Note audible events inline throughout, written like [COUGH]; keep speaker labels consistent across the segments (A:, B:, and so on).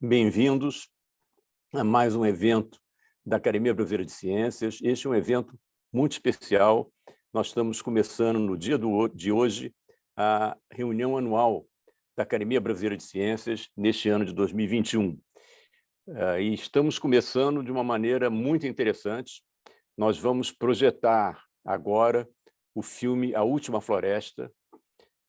A: bem-vindos a mais um evento da Academia Brasileira de Ciências. Este é um evento muito especial. Nós estamos começando no dia do, de hoje a reunião anual da Academia Brasileira de Ciências neste ano de 2021. Uh, e estamos começando de uma maneira muito interessante. Nós vamos projetar agora o filme A Última Floresta.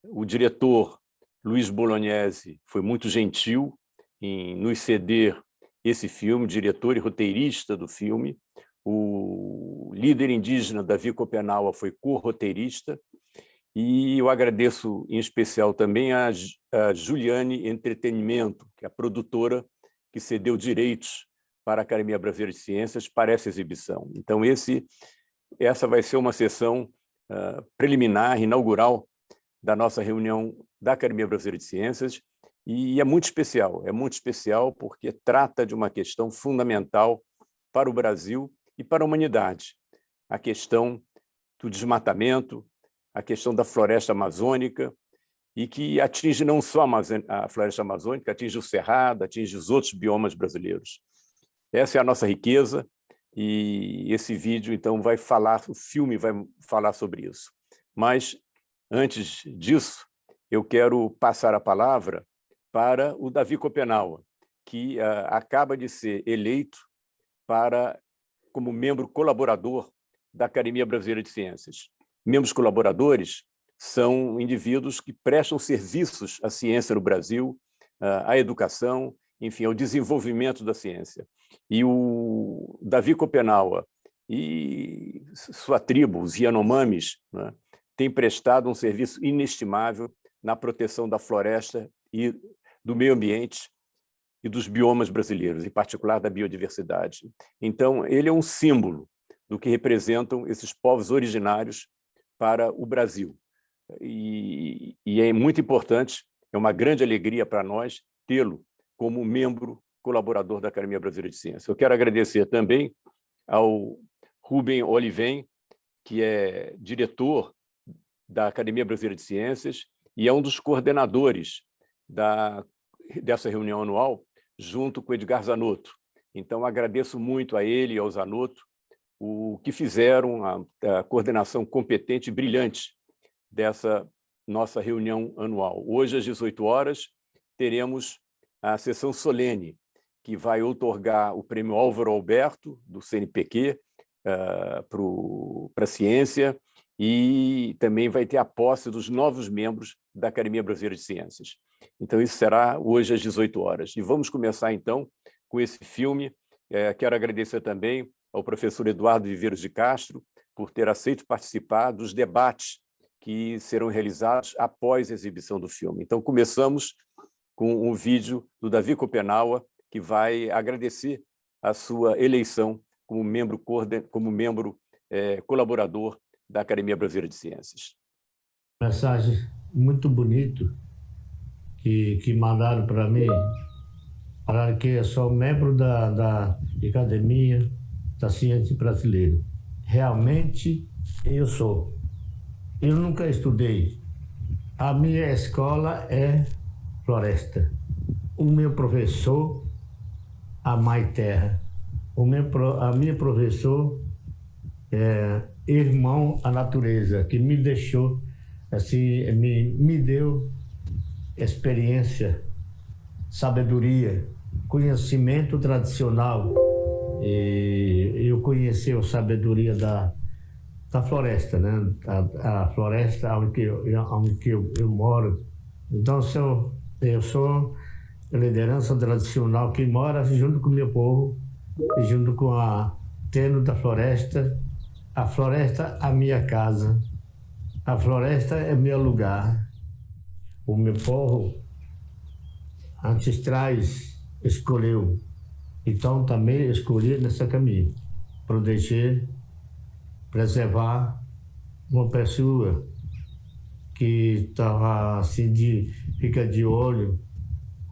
A: O diretor Luiz Bolognese foi muito gentil em nos ceder esse filme, diretor e roteirista do filme. O líder indígena Davi Copenaua foi co-roteirista. E eu agradeço em especial também a, a Juliane Entretenimento, que é a produtora que cedeu direitos para a Academia Brasileira de Ciências para essa exibição. Então, esse, essa vai ser uma sessão uh, preliminar, inaugural, da nossa reunião da Academia Brasileira de Ciências, e é muito especial, é muito especial porque trata de uma questão fundamental para o Brasil e para a humanidade, a questão do desmatamento, a questão da floresta amazônica, e que atinge não só a floresta amazônica, atinge o Cerrado, atinge os outros biomas brasileiros. Essa é a nossa riqueza, e esse vídeo, então, vai falar, o filme vai falar sobre isso. Mas, antes disso, eu quero passar a palavra para o Davi Copenaua, que uh, acaba de ser eleito para como membro colaborador da Academia Brasileira de Ciências. Membros colaboradores são indivíduos que prestam serviços à ciência no Brasil, uh, à educação, enfim, ao desenvolvimento da ciência. E o Davi Copenaua e sua tribo, os Yanomamis, né, têm prestado um serviço inestimável na proteção da floresta e do meio ambiente e dos biomas brasileiros, em particular da biodiversidade. Então, ele é um símbolo do que representam esses povos originários para o Brasil. E, e é muito importante, é uma grande alegria para nós tê-lo como membro colaborador da Academia Brasileira de Ciências. Eu quero agradecer também ao Rubem Olivem, que é diretor da Academia Brasileira de Ciências e é um dos coordenadores da dessa reunião anual, junto com Edgar Zanotto. Então, agradeço muito a ele e ao Zanotto o que fizeram, a, a coordenação competente e brilhante dessa nossa reunião anual. Hoje, às 18 horas, teremos a sessão solene, que vai outorgar o prêmio Álvaro Alberto, do CNPq, uh, para a ciência, e também vai ter a posse dos novos membros da Academia Brasileira de Ciências. Então, isso será hoje às 18 horas. E vamos começar, então, com esse filme. É, quero agradecer também ao professor Eduardo Viveiros de Castro por ter aceito participar dos debates que serão realizados após a exibição do filme. Então, começamos com um vídeo do Davi Copenaua, que vai agradecer a sua eleição como membro, como membro é, colaborador da Academia Brasileira de Ciências.
B: Mensagem muito bonito que, que mandaram para mim, falaram que eu sou membro da, da Academia da Ciência Brasileira. Realmente, eu sou. Eu nunca estudei. A minha escola é floresta. O meu professor, a Mãe Terra. O meu, a minha professor é irmão à natureza, que me deixou, assim, me, me deu experiência, sabedoria, conhecimento tradicional. E eu conheci a sabedoria da, da floresta, né? A, a floresta onde eu, onde eu, eu moro. Então, eu, eu sou a liderança tradicional que mora junto com o meu povo, junto com a teno da floresta. A floresta a minha casa. A floresta é meu lugar o meu povo ancestrais escolheu. Então também escolhi nessa caminho, proteger, preservar uma pessoa que estava assim de fica de olho.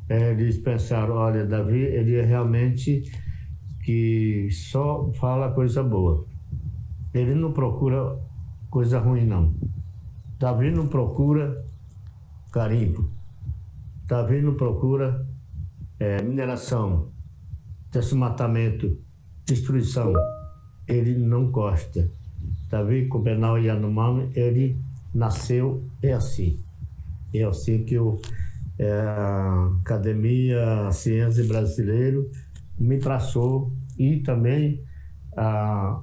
B: É, eles pensaram, olha, Davi, ele é realmente que só fala coisa boa. Ele não procura coisa ruim, não. Davi não procura carimbo. Está vindo procura é, mineração, desmatamento, destruição, ele não gosta. Davi Copenal Yanomami, ele nasceu é assim. É assim que o, é, a Academia Ciência Brasileiro me traçou e também a,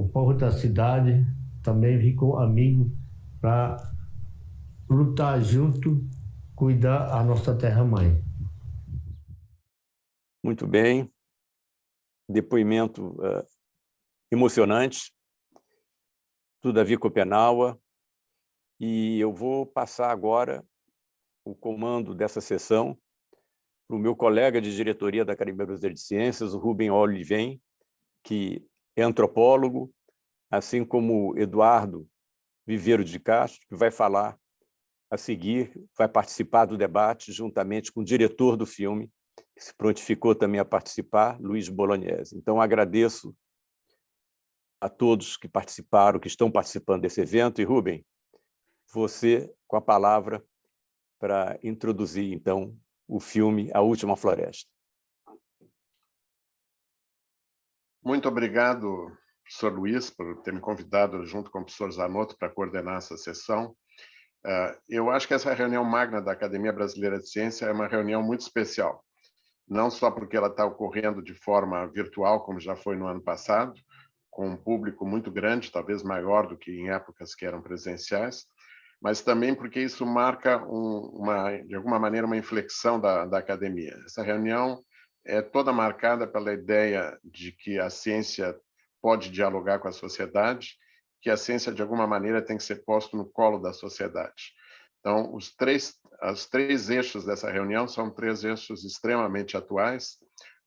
B: o povo da cidade também ficou amigo para lutar junto, cuidar a nossa terra-mãe.
A: Muito bem. Depoimento uh, emocionante do Davi Copenaua. E eu vou passar agora o comando dessa sessão para o meu colega de diretoria da Academia Brasileira de Ciências, o Rubem Oliven, que é antropólogo, assim como Eduardo Viveiro de Castro, que vai falar a seguir, vai participar do debate juntamente com o diretor do filme, que se prontificou também a participar, Luiz Bolognese. Então, agradeço a todos que participaram, que estão participando desse evento. E, Rubem, você com a palavra para introduzir, então, o filme A Última Floresta.
C: Muito obrigado, professor Luiz, por ter me convidado, junto com o professor Zanotto, para coordenar essa sessão. Ah, eu acho que essa reunião magna da Academia Brasileira de Ciência é uma reunião muito especial, não só porque ela está ocorrendo de forma virtual, como já foi no ano passado, com um público muito grande, talvez maior do que em épocas que eram presenciais, mas também porque isso marca, um, uma, de alguma maneira, uma inflexão da, da academia. Essa reunião é toda marcada pela ideia de que a ciência pode dialogar com a sociedade, que a ciência, de alguma maneira, tem que ser posto no colo da sociedade. Então, os três, os três eixos dessa reunião são três eixos extremamente atuais.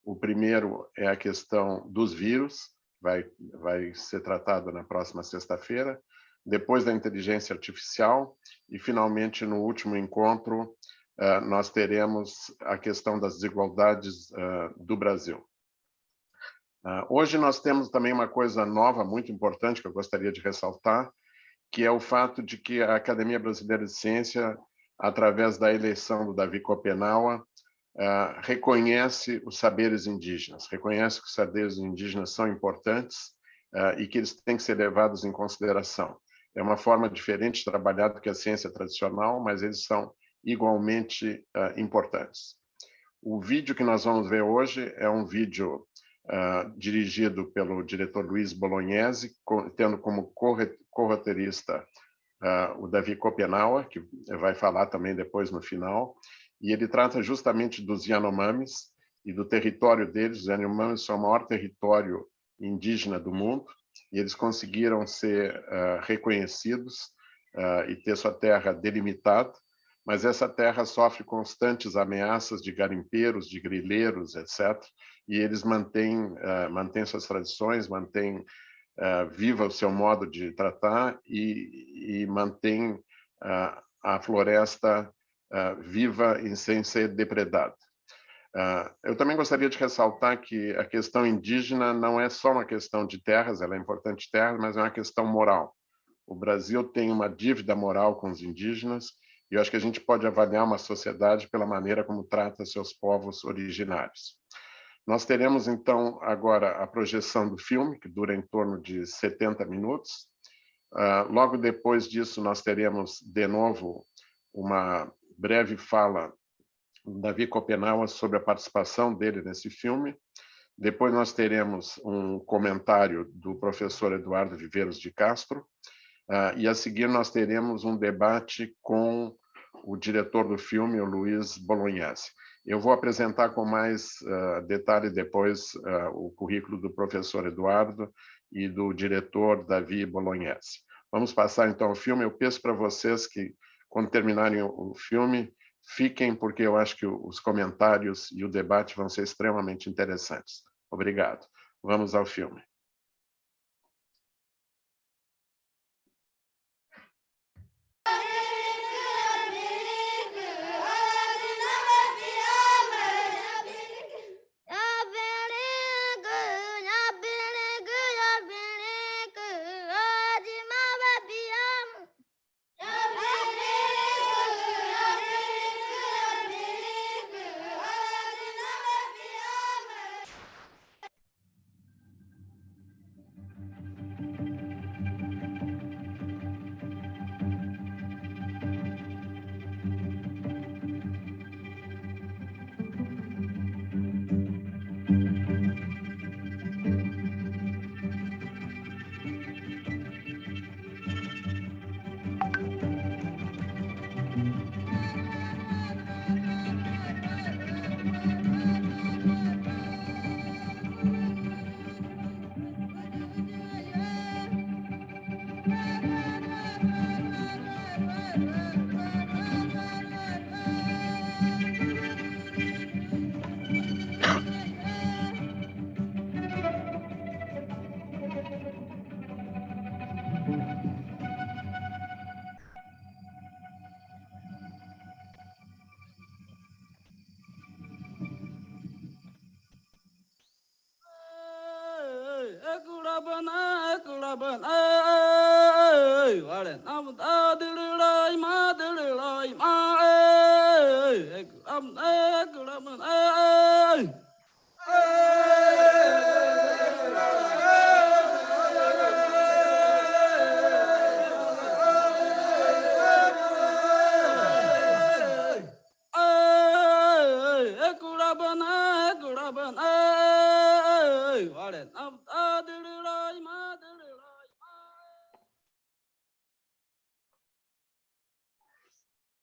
C: O primeiro é a questão dos vírus, vai, vai ser tratado na próxima sexta-feira. Depois da inteligência artificial e, finalmente, no último encontro, nós teremos a questão das desigualdades eh, do Brasil. Ah, hoje nós temos também uma coisa nova, muito importante, que eu gostaria de ressaltar, que é o fato de que a Academia Brasileira de Ciência, através da eleição do Davi Copenaua, reconhece os saberes indígenas, reconhece que os saberes indígenas são importantes e que eles têm que ser levados em consideração. É uma forma diferente de trabalhar do que a ciência tradicional, mas eles são igualmente importantes. O vídeo que nós vamos ver hoje é um vídeo uh, dirigido pelo diretor Luiz Bolognese, tendo como co-roteirista uh, o Davi Kopenauer, que vai falar também depois no final, e ele trata justamente dos Yanomamis e do território deles. Os Yanomamis são o maior território indígena do mundo, e eles conseguiram ser uh, reconhecidos e ter sua terra delimitada, mas essa terra sofre constantes ameaças de garimpeiros, de grileiros, etc., e eles mantêm, uh, mantêm suas tradições, mantêm uh, viva o seu modo de tratar e, e mantêm uh, a floresta viva e sem ser depredada. eu também gostaria de ressaltar que a questão indígena não é só uma questão de terras, ela é importante terras, mas é uma questão moral. O Brasil tem uma dívida moral com os indígenas e eu acho que a gente pode avaliar uma sociedade pela maneira como trata seus povos originários. Nós teremos, então, agora a projeção do filme, que dura em torno de 70 minutos. Uh, logo depois disso, nós teremos, de novo, uma breve fala do Davi Copenau sobre a participação dele nesse filme. Depois nós teremos um comentário do professor Eduardo Viveiros de Castro, uh, e a seguir nós teremos um debate com o diretor do filme, o Luiz Bolognese. Eu vou apresentar com mais uh, detalhe depois uh, o currículo do professor Eduardo e do diretor Davi Bolognese. Vamos passar então ao filme. Eu peço para vocês que, quando terminarem o filme, fiquem, porque eu acho que os comentários e o debate vão ser extremamente interessantes. Obrigado. Vamos ao filme.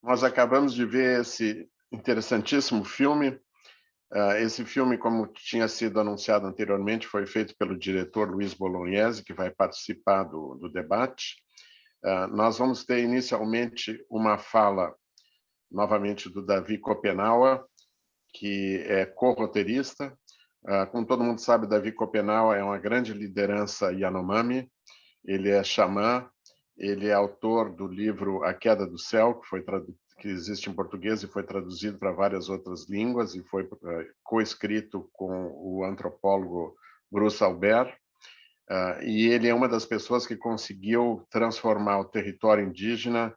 C: Nós acabamos de ver esse interessantíssimo filme. Ah, esse filme, como tinha sido anunciado anteriormente, foi feito pelo diretor Luiz Bolognese, que vai participar do, do debate. Ah, nós vamos ter inicialmente uma fala, novamente, do Davi Kopenawa, que é co-roteirista. Ah, como todo mundo sabe, Davi Kopenawa é uma grande liderança Yanomami, ele é xamã, ele é autor do livro A Queda do Céu, que, foi que existe em português e foi traduzido para várias outras línguas e foi uh, coescrito com o antropólogo Bruce Albert. Uh, e ele é uma das pessoas que conseguiu transformar o território indígena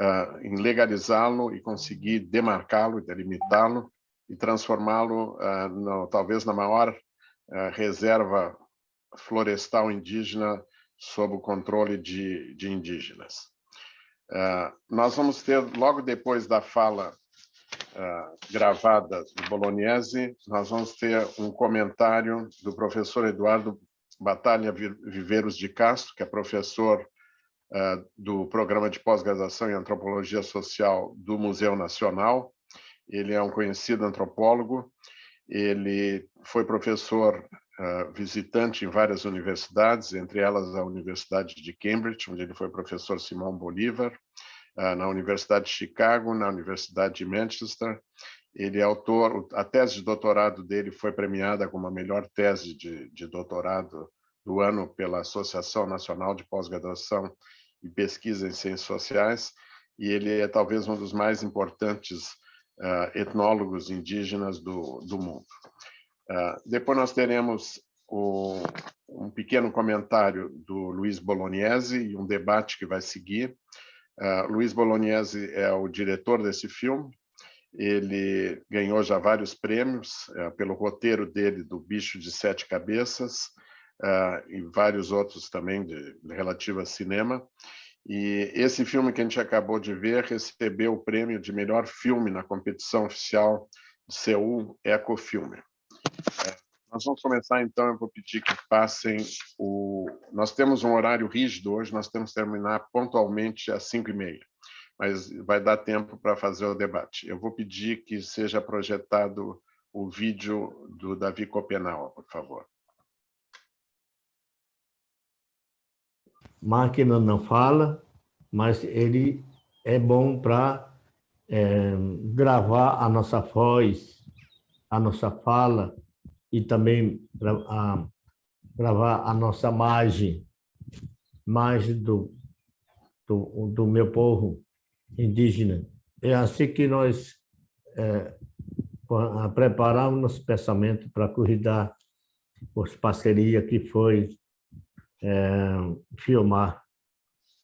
C: uh, em legalizá-lo e conseguir demarcá-lo, delimitá-lo e transformá-lo talvez na maior reserva florestal indígena sob o controle de, de indígenas. Uh, nós vamos ter, logo depois da fala uh, gravada do Bolognese, nós vamos ter um comentário do professor Eduardo Batalha Viveiros de Castro, que é professor uh, do programa de pós-graduação em Antropologia Social do Museu Nacional. Ele é um conhecido antropólogo, ele foi professor visitante em várias universidades, entre elas a Universidade de Cambridge, onde ele foi professor Simão Bolívar, na Universidade de Chicago, na Universidade de Manchester. Ele é autor, a tese de doutorado dele foi premiada como a melhor tese de, de doutorado do ano pela Associação Nacional de Pós-Graduação e Pesquisa em Ciências Sociais, e ele é talvez um dos mais importantes uh, etnólogos indígenas do, do mundo. Uh, depois nós teremos o, um pequeno comentário do Luiz Bolognese e um debate que vai seguir. Uh, Luiz Bolognese é o diretor desse filme. Ele ganhou já vários prêmios uh, pelo roteiro dele do Bicho de Sete Cabeças uh, e vários outros também de, de relativo a cinema. E esse filme que a gente acabou de ver recebeu o prêmio de melhor filme na competição oficial de Seul Ecofilme. Nós vamos começar, então, eu vou pedir que passem o... Nós temos um horário rígido hoje, nós temos que terminar pontualmente às 5h30, mas vai dar tempo para fazer o debate. Eu vou pedir que seja projetado o vídeo do Davi Copenau, por favor.
B: Máquina não fala, mas ele é bom para é, gravar a nossa voz, a nossa fala, e também a, gravar a nossa margem, margem do, do, do meu povo indígena. É assim que nós é, preparamos nosso pensamento para cuidar as parcerias que foi é, filmar.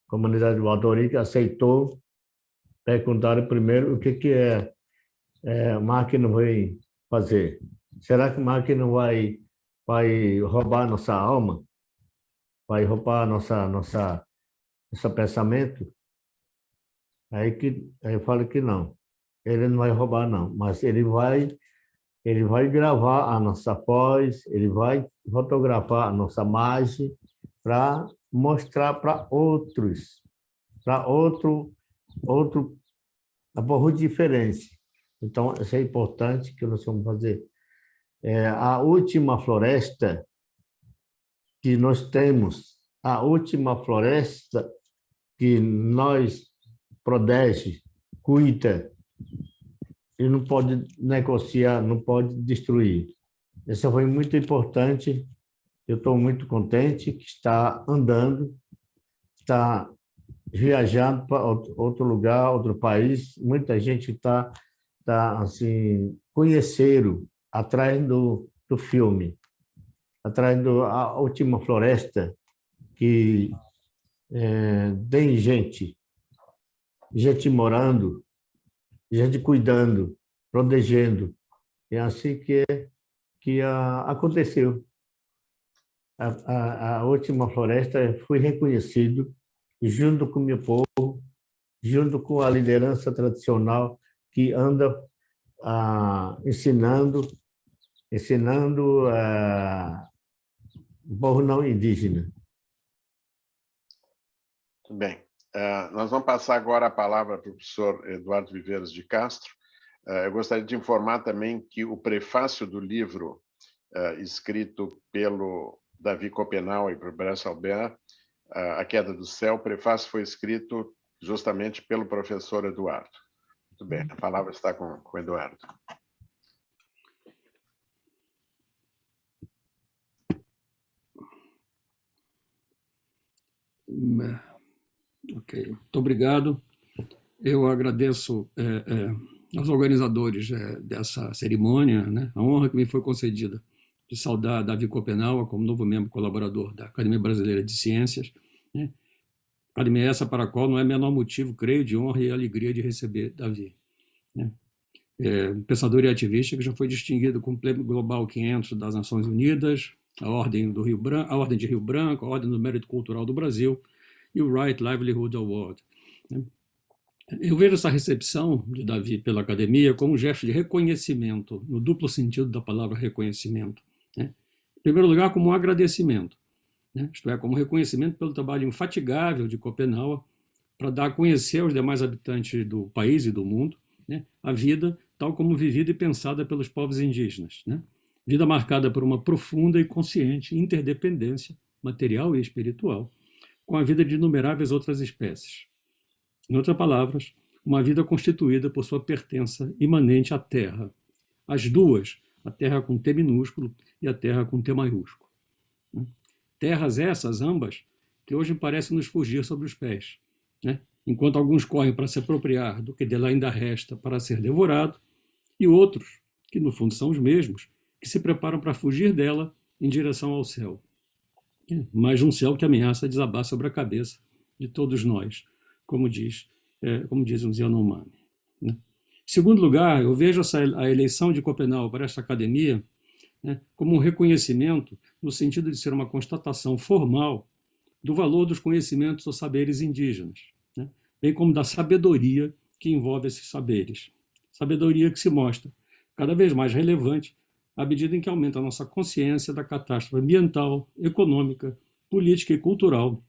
B: A comunidade Valtorica aceitou, perguntaram primeiro o que, que é, é máquina vai fazer. Será que a máquina vai, vai roubar nossa alma? Vai roubar nossa, nossa, nosso pensamento? Aí, que, aí eu falo que não. Ele não vai roubar, não. Mas ele vai, ele vai gravar a nossa voz, ele vai fotografar a nossa imagem para mostrar para outros, para outro, outro, a diferença. Então, isso é importante que nós vamos fazer é, a última floresta que nós temos a última floresta que nós protege, cuida, e não pode negociar, não pode destruir. Isso foi muito importante. Eu estou muito contente que está andando, está viajando para outro lugar, outro país. Muita gente está tá, assim, conheceram atrás do, do filme, atrás da última floresta, que é, tem gente, gente morando, gente cuidando, protegendo. É assim que, que a, aconteceu. A, a, a, última floresta foi reconhecido junto com o meu povo, junto com a liderança tradicional que anda ah, ensinando, ensinando o povo não indígena.
C: Muito bem. Uh, nós vamos passar agora a palavra para o professor Eduardo Viveiros de Castro. Uh, eu gostaria de informar também que o prefácio do livro uh, escrito pelo Davi Copenau e por Bressa Albert, A Queda do Céu, o prefácio foi escrito justamente pelo professor Eduardo. Muito bem, a palavra está com, com o Eduardo.
D: Ok, muito obrigado. Eu agradeço é, é, aos organizadores é, dessa cerimônia, né, a honra que me foi concedida de saudar Davi Copenau como novo membro colaborador da Academia Brasileira de Ciências. Né, academia essa para a qual não é menor motivo, creio, de honra e alegria de receber Davi. Né. É, pensador e ativista que já foi distinguido com o Prêmio Global 500 das Nações Unidas, a Ordem, do Rio Branco, a Ordem de Rio Branco, a Ordem do Mérito Cultural do Brasil, e o Right Livelihood Award. Né? Eu vejo essa recepção de Davi pela academia como um gesto de reconhecimento, no duplo sentido da palavra reconhecimento. Né? Em primeiro lugar, como um agradecimento, né? isto é, como reconhecimento pelo trabalho infatigável de Copenhague para dar a conhecer aos demais habitantes do país e do mundo a vida tal como vivida e pensada pelos povos indígenas. Vida marcada por uma profunda e consciente interdependência material e espiritual, com a vida de inumeráveis outras espécies. Em outras palavras, uma vida constituída por sua pertença imanente à Terra. As duas, a Terra com T minúsculo e a Terra com T maiúsculo. Terras essas, ambas, que hoje parecem nos fugir sobre os pés. Né? Enquanto alguns correm para se apropriar do que dela ainda resta para ser devorado, e outros, que no fundo são os mesmos, que se preparam para fugir dela em direção ao céu mas um céu que ameaça desabar sobre a cabeça de todos nós, como diz, é, como diz um Yanomami. Né? Em segundo lugar, eu vejo essa, a eleição de Copenhague para esta academia né, como um reconhecimento no sentido de ser uma constatação formal do valor dos conhecimentos ou saberes indígenas, né, bem como da sabedoria que envolve esses saberes. Sabedoria que se mostra cada vez mais relevante à medida em que aumenta a nossa consciência da catástrofe ambiental, econômica, política e cultural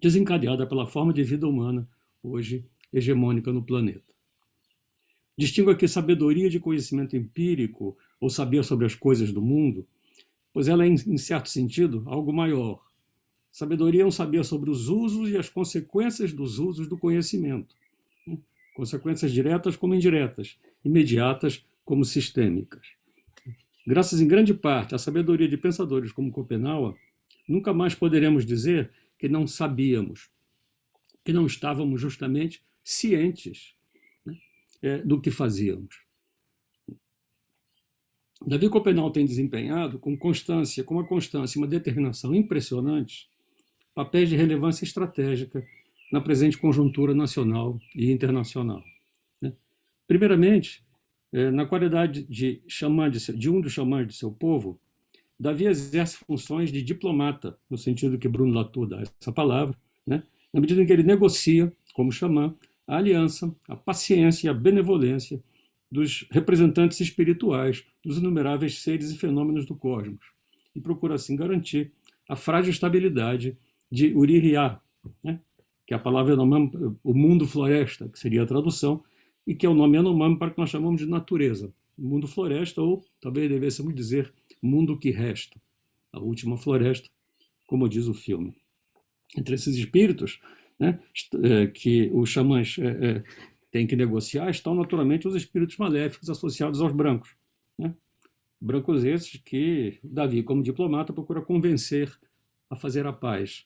D: desencadeada pela forma de vida humana hoje hegemônica no planeta. Distingo aqui sabedoria de conhecimento empírico ou saber sobre as coisas do mundo, pois ela é, em certo sentido, algo maior. Sabedoria é um saber sobre os usos e as consequências dos usos do conhecimento. Né? Consequências diretas como indiretas, imediatas como sistêmicas. Graças em grande parte à sabedoria de pensadores como Copenhague, nunca mais poderemos dizer que não sabíamos, que não estávamos justamente cientes né, é, do que fazíamos. Davi Copenhague tem desempenhado com constância, com uma constância e uma determinação impressionantes, papéis de relevância estratégica na presente conjuntura nacional e internacional. Né. Primeiramente, na qualidade de, xamã de, de um dos xamãs de seu povo, Davi exerce funções de diplomata, no sentido que Bruno Latour dá essa palavra, né? na medida em que ele negocia, como xamã, a aliança, a paciência e a benevolência dos representantes espirituais dos inumeráveis seres e fenômenos do cosmos, e procura assim garantir a frágil estabilidade de Urihiá, né? que é a palavra o mundo floresta, que seria a tradução, e que é o nome Yanomami para que nós chamamos de natureza, mundo floresta, ou talvez devêssemos dizer mundo que resta, a última floresta, como diz o filme. entre esses espíritos, né, é, que os xamãs é, é, têm que negociar, estão naturalmente os espíritos maléficos associados aos brancos. Né? Brancos esses que Davi, como diplomata, procura convencer a fazer a paz.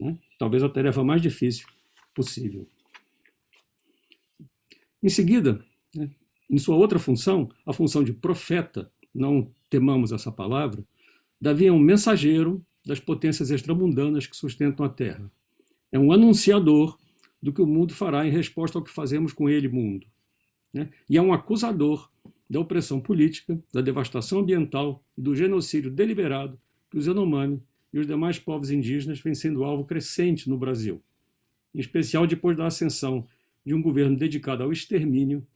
D: Né? Talvez a tarefa mais difícil possível. Em seguida, em sua outra função, a função de profeta, não temamos essa palavra, Davi é um mensageiro das potências extramundanas que sustentam a Terra. É um anunciador do que o mundo fará em resposta ao que fazemos com ele, mundo. Né? E é um acusador da opressão política, da devastação ambiental e do genocídio deliberado que os Yanomami e os demais povos indígenas vêm sendo alvo crescente no Brasil, em especial depois da ascensão de um governo dedicado ao extermínio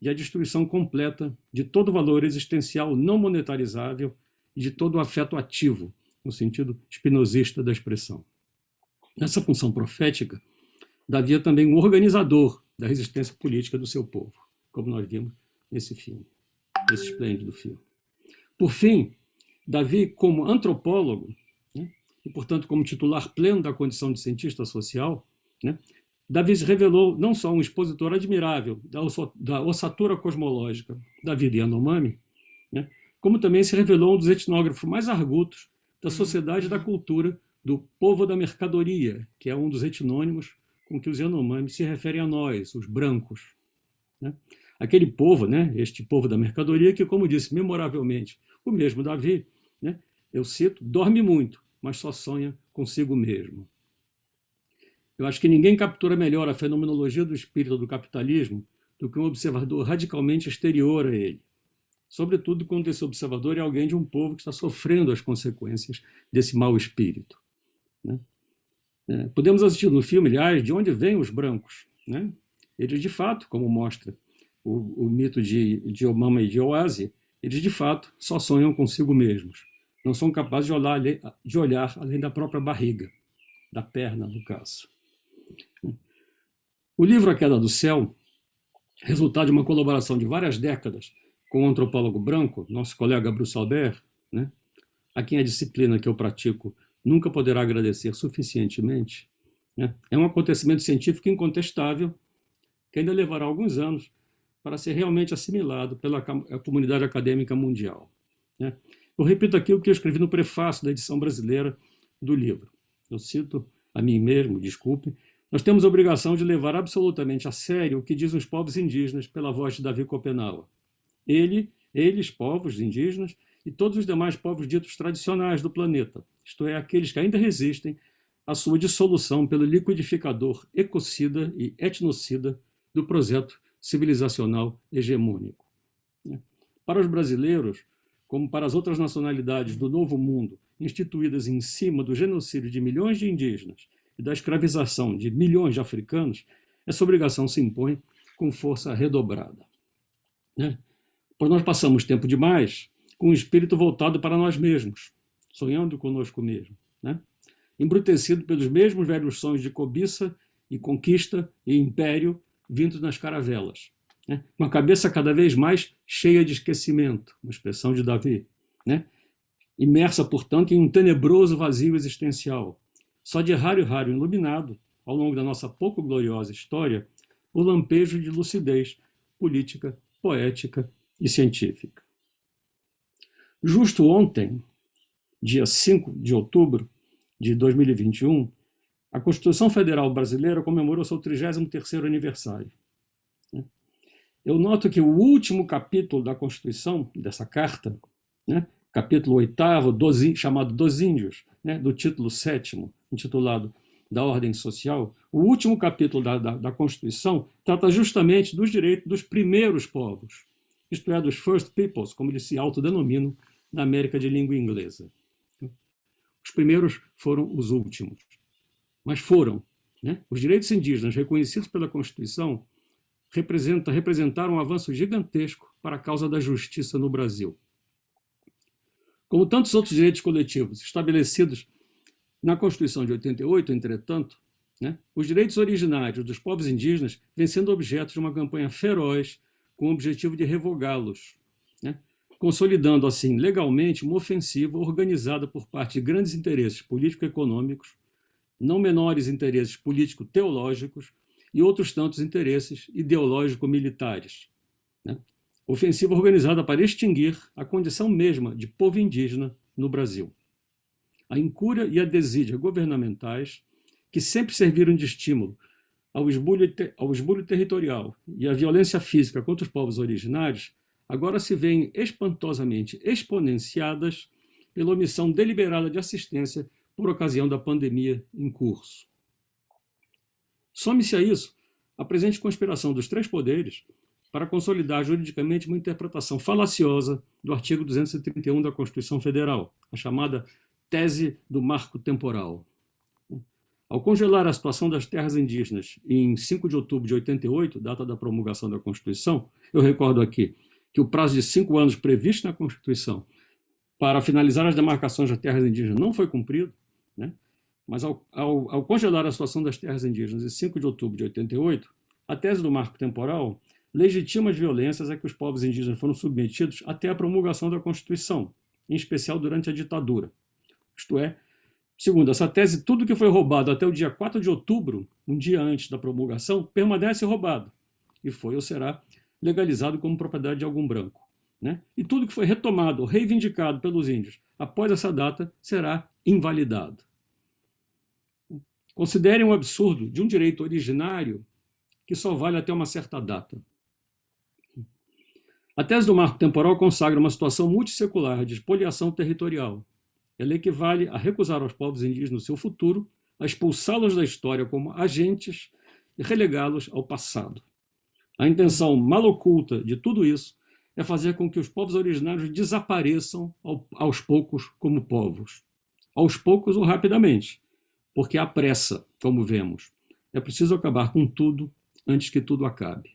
D: e à destruição completa de todo valor existencial não monetarizável e de todo afeto ativo, no sentido espinosista da expressão. Nessa função profética, Davi é também um organizador da resistência política do seu povo, como nós vimos nesse filme, nesse esplêndido filme. Por fim, Davi, como antropólogo, né, e, portanto, como titular pleno da condição de cientista social, né, Davi se revelou não só um expositor admirável da ossatura cosmológica da vida Yanomami, né, como também se revelou um dos etnógrafos mais argutos da sociedade e da cultura do povo da mercadoria, que é um dos etnônimos com que os Yanomami se referem a nós, os brancos. Né? Aquele povo, né, este povo da mercadoria, que, como disse memoravelmente o mesmo Davi, né, eu cito, dorme muito, mas só sonha consigo mesmo. Eu acho que ninguém captura melhor a fenomenologia do espírito do capitalismo do que um observador radicalmente exterior a ele sobretudo quando esse observador é alguém de um povo que está sofrendo as consequências desse mau espírito. Né? É, podemos assistir no filme, aliás, de onde vêm os brancos. Né? Eles, de fato, como mostra o, o mito de, de Omama e de Oase, eles, de fato, só sonham consigo mesmos. Não são capazes de olhar, de olhar além da própria barriga, da perna, no caso. O livro A Queda do Céu, resultado de uma colaboração de várias décadas com o antropólogo branco, nosso colega Bruce Albert, né, a quem a disciplina que eu pratico nunca poderá agradecer suficientemente, né, é um acontecimento científico incontestável que ainda levará alguns anos para ser realmente assimilado pela comunidade acadêmica mundial. Né. Eu repito aqui o que eu escrevi no prefácio da edição brasileira do livro. Eu cito a mim mesmo, desculpe, nós temos a obrigação de levar absolutamente a sério o que dizem os povos indígenas pela voz de Davi Copenaua. Ele, eles, povos indígenas, e todos os demais povos ditos tradicionais do planeta, isto é, aqueles que ainda resistem à sua dissolução pelo liquidificador ecocida e etnocida do projeto civilizacional hegemônico. Para os brasileiros, como para as outras nacionalidades do Novo Mundo, instituídas em cima do genocídio de milhões de indígenas e da escravização de milhões de africanos, essa obrigação se impõe com força redobrada. Né? pois nós passamos tempo demais com o espírito voltado para nós mesmos, sonhando conosco mesmo, né? embrutecido pelos mesmos velhos sonhos de cobiça e conquista e império vindos nas caravelas, né? com a cabeça cada vez mais cheia de esquecimento, uma expressão de Davi, né? imersa, portanto, em um tenebroso vazio existencial, só de raro e raro iluminado, ao longo da nossa pouco gloriosa história, o lampejo de lucidez política, poética e científica. Justo ontem, dia 5 de outubro de 2021, a Constituição Federal Brasileira comemorou seu 33º aniversário. Eu noto que o último capítulo da Constituição, dessa carta, né, capítulo 8 chamado Dos Índios, né, do título 7 intitulado da Ordem Social, o último capítulo da, da, da Constituição trata justamente dos direitos dos primeiros povos, isto é, dos First Peoples, como eles se autodenominam na América de língua inglesa. Os primeiros foram os últimos. Mas foram. Né? Os direitos indígenas reconhecidos pela Constituição representa, representaram um avanço gigantesco para a causa da justiça no Brasil. Como tantos outros direitos coletivos estabelecidos na Constituição de 88, entretanto, né, os direitos originários dos povos indígenas vêm sendo objeto de uma campanha feroz com o objetivo de revogá-los, né? consolidando assim legalmente uma ofensiva organizada por parte de grandes interesses político-econômicos não menores interesses político-teológicos e outros tantos interesses ideológico-militares. Né? Ofensiva organizada para extinguir a condição mesma de povo indígena no Brasil. A incúria e a desídia governamentais, que sempre serviram de estímulo ao esbulho, ao esbulho territorial e à violência física contra os povos originários, agora se veem espantosamente exponenciadas pela omissão deliberada de assistência por ocasião da pandemia em curso. Some-se a isso a presente conspiração dos três poderes para consolidar juridicamente uma interpretação falaciosa do artigo 231 da Constituição Federal, a chamada tese do marco temporal. Ao congelar a situação das terras indígenas em 5 de outubro de 88, data da promulgação da Constituição, eu recordo aqui que o prazo de cinco anos previsto na Constituição para finalizar as demarcações das terras indígenas não foi cumprido, né? mas ao, ao, ao, congelar a situação das terras indígenas em 5 de outubro de 88, a tese do marco temporal legitima as violências a que os povos indígenas foram submetidos até a promulgação da Constituição, em especial durante a ditadura. Isto é, segundo essa tese, tudo que foi roubado até o dia 4 de outubro, um dia antes da promulgação, permanece roubado e foi ou será legalizado como propriedade de algum branco. Né? E tudo que foi retomado reivindicado pelos índios após essa data será invalidado. Considerem um absurdo de um direito originário que só vale até uma certa data. A tese do marco temporal consagra uma situação multissecular de expoliação territorial. Ela equivale a recusar aos povos indígenas seu futuro, a expulsá-los da história como agentes e relegá-los ao passado. A intenção mal oculta de tudo isso é fazer com que os povos originários desapareçam aos poucos como povos. Aos poucos ou rapidamente, porque há pressa, como vemos. É preciso acabar com tudo antes que tudo acabe.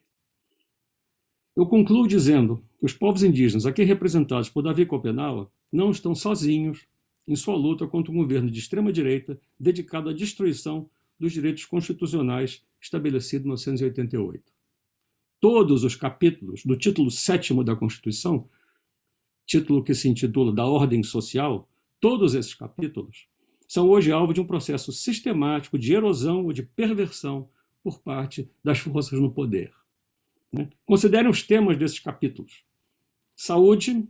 D: Eu concluo dizendo que os povos indígenas, aqui representados por Davi Copenhague, não estão sozinhos em sua luta contra um governo de extrema-direita dedicado à destruição dos direitos constitucionais estabelecido em 1988 todos os capítulos do título sétimo da Constituição, título que se intitula da Ordem Social, todos esses capítulos são hoje alvo de um processo sistemático de erosão ou de perversão por parte das forças no poder. Né? Considerem os temas desses capítulos. Saúde,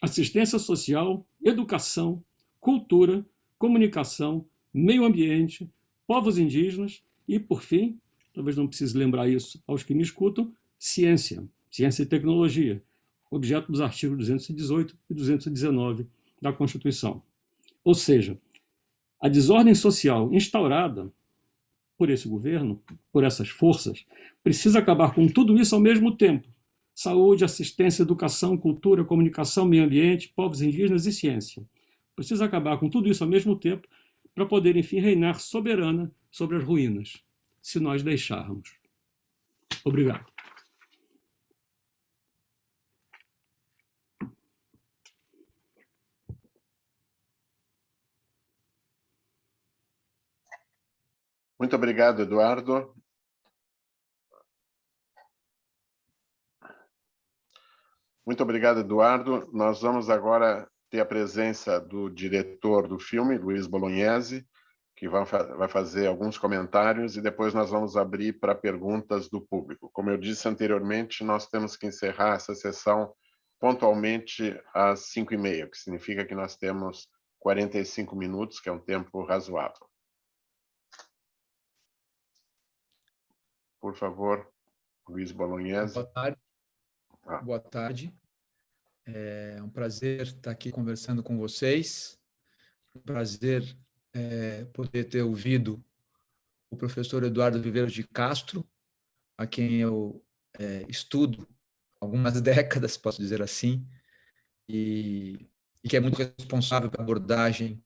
D: assistência social, educação, cultura, comunicação, meio ambiente, povos indígenas e, por fim, talvez não precise lembrar isso aos que me escutam, ciência, ciência e tecnologia, objeto dos artigos 218 e 219 da Constituição. Ou seja, a desordem social instaurada por esse governo, por essas forças, precisa acabar com tudo isso ao mesmo tempo. Saúde, assistência, educação, cultura, comunicação, meio ambiente, povos indígenas e ciência. Precisa acabar com tudo isso ao mesmo tempo para poder, enfim, reinar soberana sobre as ruínas se nós deixarmos. Obrigado.
C: Muito obrigado, Eduardo. Muito obrigado, Eduardo. Nós vamos agora ter a presença do diretor do filme, Luiz Bolognese, que vai, fazer alguns comentários e depois nós vamos abrir para perguntas do público. Como eu disse anteriormente, nós temos que encerrar essa sessão pontualmente às 5 e meia, que significa que nós temos 45 minutos, que é um tempo razoável. Por favor, Luiz Bolognese.
E: Boa tarde. Ah. Boa tarde. É um prazer estar aqui conversando com vocês. Um prazer é, poder ter ouvido o professor Eduardo Viveiros de Castro, a quem eu é, estudo algumas [LAUGHS] décadas, posso dizer assim, e, e, que é muito responsável pela abordagem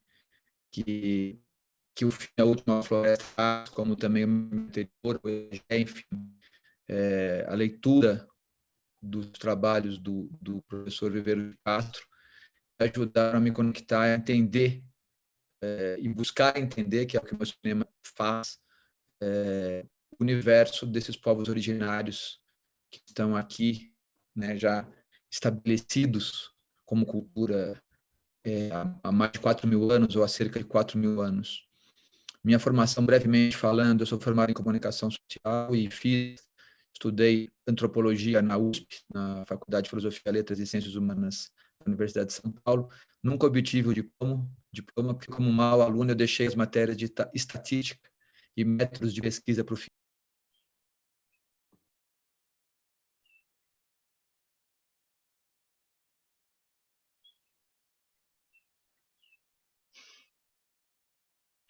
E: que, que o fim da última floresta como também o anterior, enfim, é, a leitura dos trabalhos do, do professor Viveiros de Castro ajudaram a me conectar a entender é, e buscar entender, que é o que o meu cinema faz, é, o universo desses povos originários que estão aqui, né, já estabelecidos como cultura é, há mais de 4 mil anos ou há cerca de 4 mil anos. Minha formação, brevemente falando, eu sou formado em comunicação social e fiz, estudei antropologia na USP, na Faculdade de Filosofia, Letras e Ciências Humanas da Universidade de São Paulo. Nunca obtive o diploma, diploma porque como mau aluno eu deixei as matérias de estatística e métodos de pesquisa para o fim.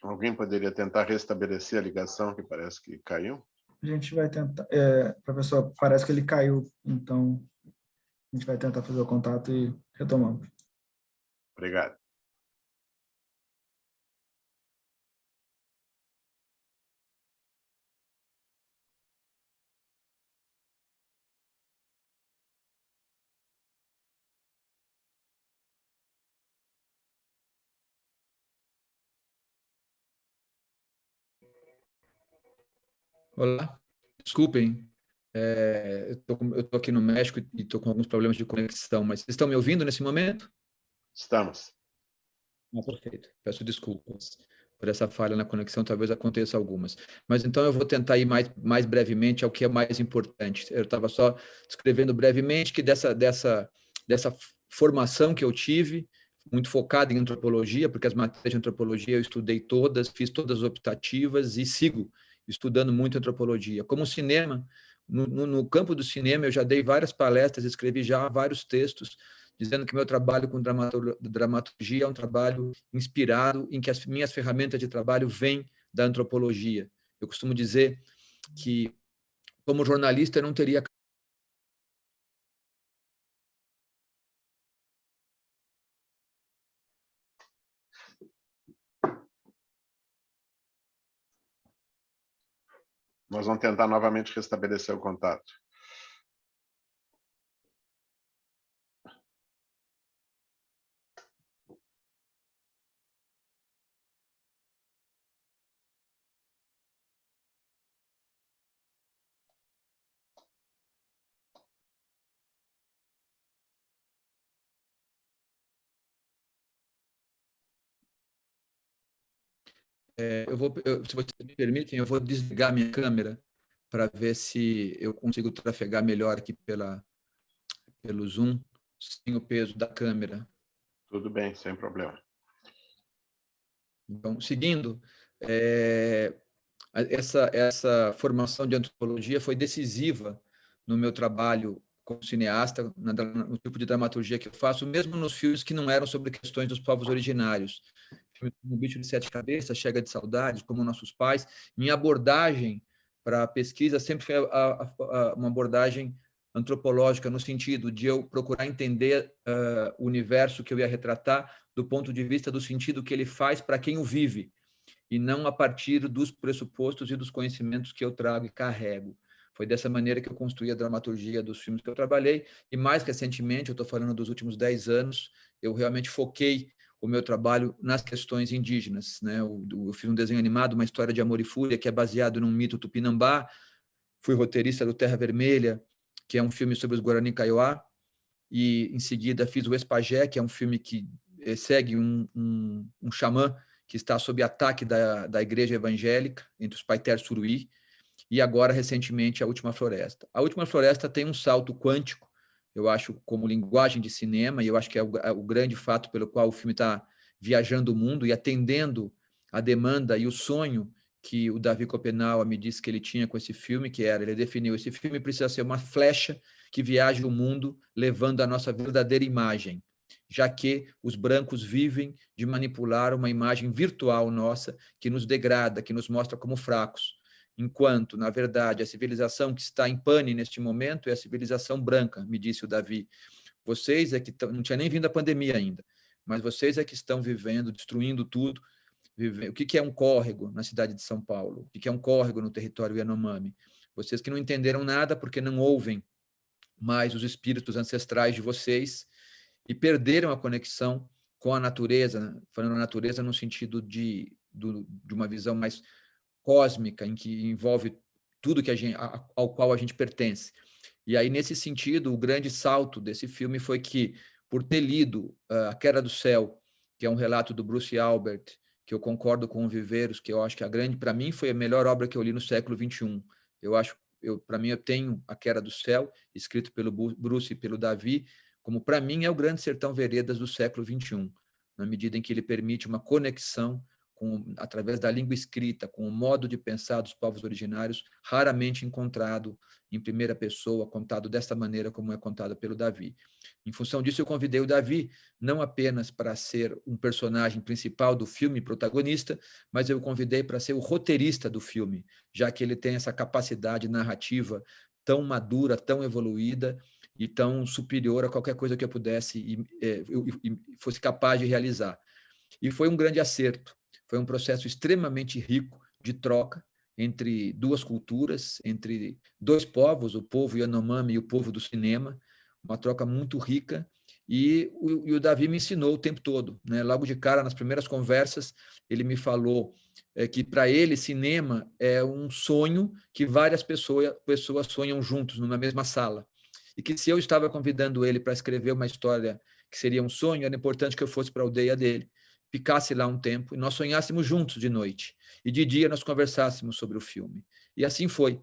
C: Alguém poderia tentar restabelecer a ligação que parece que caiu?
F: A gente vai tentar. É, professor, parece que ele caiu, então a gente vai tentar fazer o contato e retomamos.
C: Obrigado.
E: Olá, desculpem, é, eu estou aqui no México e estou com alguns problemas de conexão, mas vocês estão me ouvindo nesse momento?
C: Estamos.
E: Ah, perfeito. Peço desculpas por essa falha na conexão, talvez aconteça algumas. Mas então eu vou tentar ir mais, mais brevemente ao que é mais importante. Eu estava só descrevendo brevemente que dessa, dessa, dessa formação que eu tive, muito focada em antropologia, porque as matérias de antropologia eu estudei todas, fiz todas as optativas e sigo estudando muito antropologia. Como cinema, no, no, campo do cinema, eu já dei várias palestras, escrevi já vários textos, dizendo que meu trabalho com dramaturgia é um trabalho inspirado em que as minhas ferramentas de trabalho vêm da antropologia. Eu costumo dizer que, como jornalista, eu não teria
C: Nós vamos tentar novamente restabelecer o contato.
E: É, eu vou, eu, se vocês me permitem, eu vou desligar minha câmera para ver se eu consigo trafegar melhor aqui pela, pelo Zoom, sem o peso da câmera.
C: Tudo bem, sem problema.
E: Então, seguindo, é, essa, essa formação de antropologia foi decisiva no meu trabalho como cineasta, no tipo de dramaturgia que eu faço, mesmo nos filmes que não eram sobre questões dos povos originários O Bicho de Sete Cabeças, Chega de Saudade, como Nossos Pais, minha abordagem para a pesquisa sempre foi a, a, a, uma abordagem antropológica, no sentido de eu procurar entender uh, o universo que eu ia retratar do ponto de vista do sentido que ele faz para quem o vive, e não a partir dos pressupostos e dos conhecimentos que eu trago e carrego. Foi dessa maneira que eu construí a dramaturgia dos filmes que eu trabalhei, e mais recentemente, eu estou falando dos últimos dez anos, eu realmente foquei o meu trabalho nas questões indígenas. Né? Eu, eu, fiz um desenho animado, uma história de amor e fúria, que é baseado num mito tupinambá. Fui roteirista do Terra Vermelha, que é um filme sobre os Guarani Kaiowá. E, em seguida, fiz o Espagé, que é um filme que eh, segue um, um, um xamã que está sob ataque da, da igreja evangélica, entre os Paiter Suruí. E agora, recentemente, A Última Floresta. A Última Floresta tem um salto quântico eu acho, como linguagem de cinema, e eu acho que é o, é o grande fato pelo qual o filme está viajando o mundo e atendendo a demanda e o sonho que o Davi Copenau me disse que ele tinha com esse filme, que era, ele definiu, esse filme precisa ser uma flecha que viaje o mundo levando a nossa verdadeira imagem, já que os brancos vivem de manipular uma imagem virtual nossa que nos degrada, que nos mostra como fracos enquanto, na verdade, a civilização que está em pane neste momento é a civilização branca, me disse o Davi. Vocês é que não tinha nem vindo a pandemia ainda, mas vocês é que estão vivendo, destruindo tudo. O que é um córrego na cidade de São Paulo? O que é um córrego no território Yanomami? Vocês que não entenderam nada porque não ouvem mais os espíritos ancestrais de vocês e perderam a conexão com a natureza, falando a natureza no sentido de, de uma visão mais cósmica, em que envolve tudo que a gente, ao qual a gente pertence. E aí, nesse sentido, o grande salto desse filme foi que, por ter lido uh, A Queda do Céu, que é um relato do Bruce Albert, que eu concordo com o Viveiros, que eu acho que a grande, para mim, foi a melhor obra que eu li no século XXI. Eu acho, eu, para mim, eu tenho A Queda do Céu, escrito pelo Bruce e pelo Davi, como para mim é o Grande Sertão Veredas do século XXI, na medida em que ele permite uma conexão com, através da língua escrita, com o modo de pensar dos povos originários, raramente encontrado em primeira pessoa, contado desta maneira como é contado pelo Davi. Em função disso, eu convidei o Davi não apenas para ser um personagem principal do filme, protagonista, mas eu o convidei para ser o roteirista do filme, já que ele tem essa capacidade narrativa tão madura, tão evoluída e tão superior a qualquer coisa que eu pudesse e, e, e fosse capaz de realizar. E foi um grande acerto foi um processo extremamente rico de troca entre duas culturas, entre dois povos, o povo Yanomami e o povo do cinema, uma troca muito rica, e o, e o Davi me ensinou o tempo todo. Né? Logo de cara, nas primeiras conversas, ele me falou é, que para ele cinema é um sonho que várias pessoas, pessoas sonham juntos, numa mesma sala. E que se eu estava convidando ele para escrever uma história que seria um sonho, era importante que eu fosse para a aldeia dele ficasse lá um tempo e nós sonhássemos juntos de noite. E de dia nós conversássemos sobre o filme. E assim foi.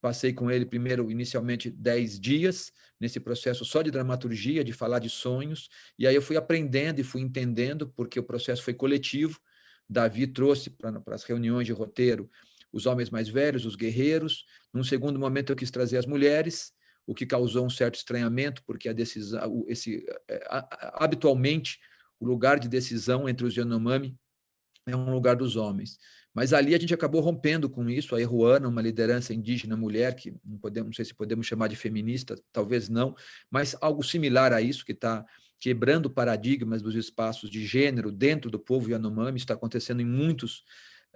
E: Passei com ele primeiro, inicialmente, dez dias, nesse processo só de dramaturgia, de falar de sonhos, e aí eu fui aprendendo e fui entendendo, porque o processo foi coletivo. Davi trouxe para as reuniões de roteiro os homens mais velhos, os guerreiros. Num segundo momento, eu quis trazer as mulheres, o que causou um certo estranhamento, porque a decisão, esse, é, habitualmente, o lugar de decisão entre os Yanomami é um lugar dos homens. Mas ali a gente acabou rompendo com isso, a Eruana, uma liderança indígena mulher, que não, podemos, não sei se podemos chamar de feminista, talvez não, mas algo similar a isso, que está quebrando paradigmas dos espaços de gênero dentro do povo Yanomami, está acontecendo em muitos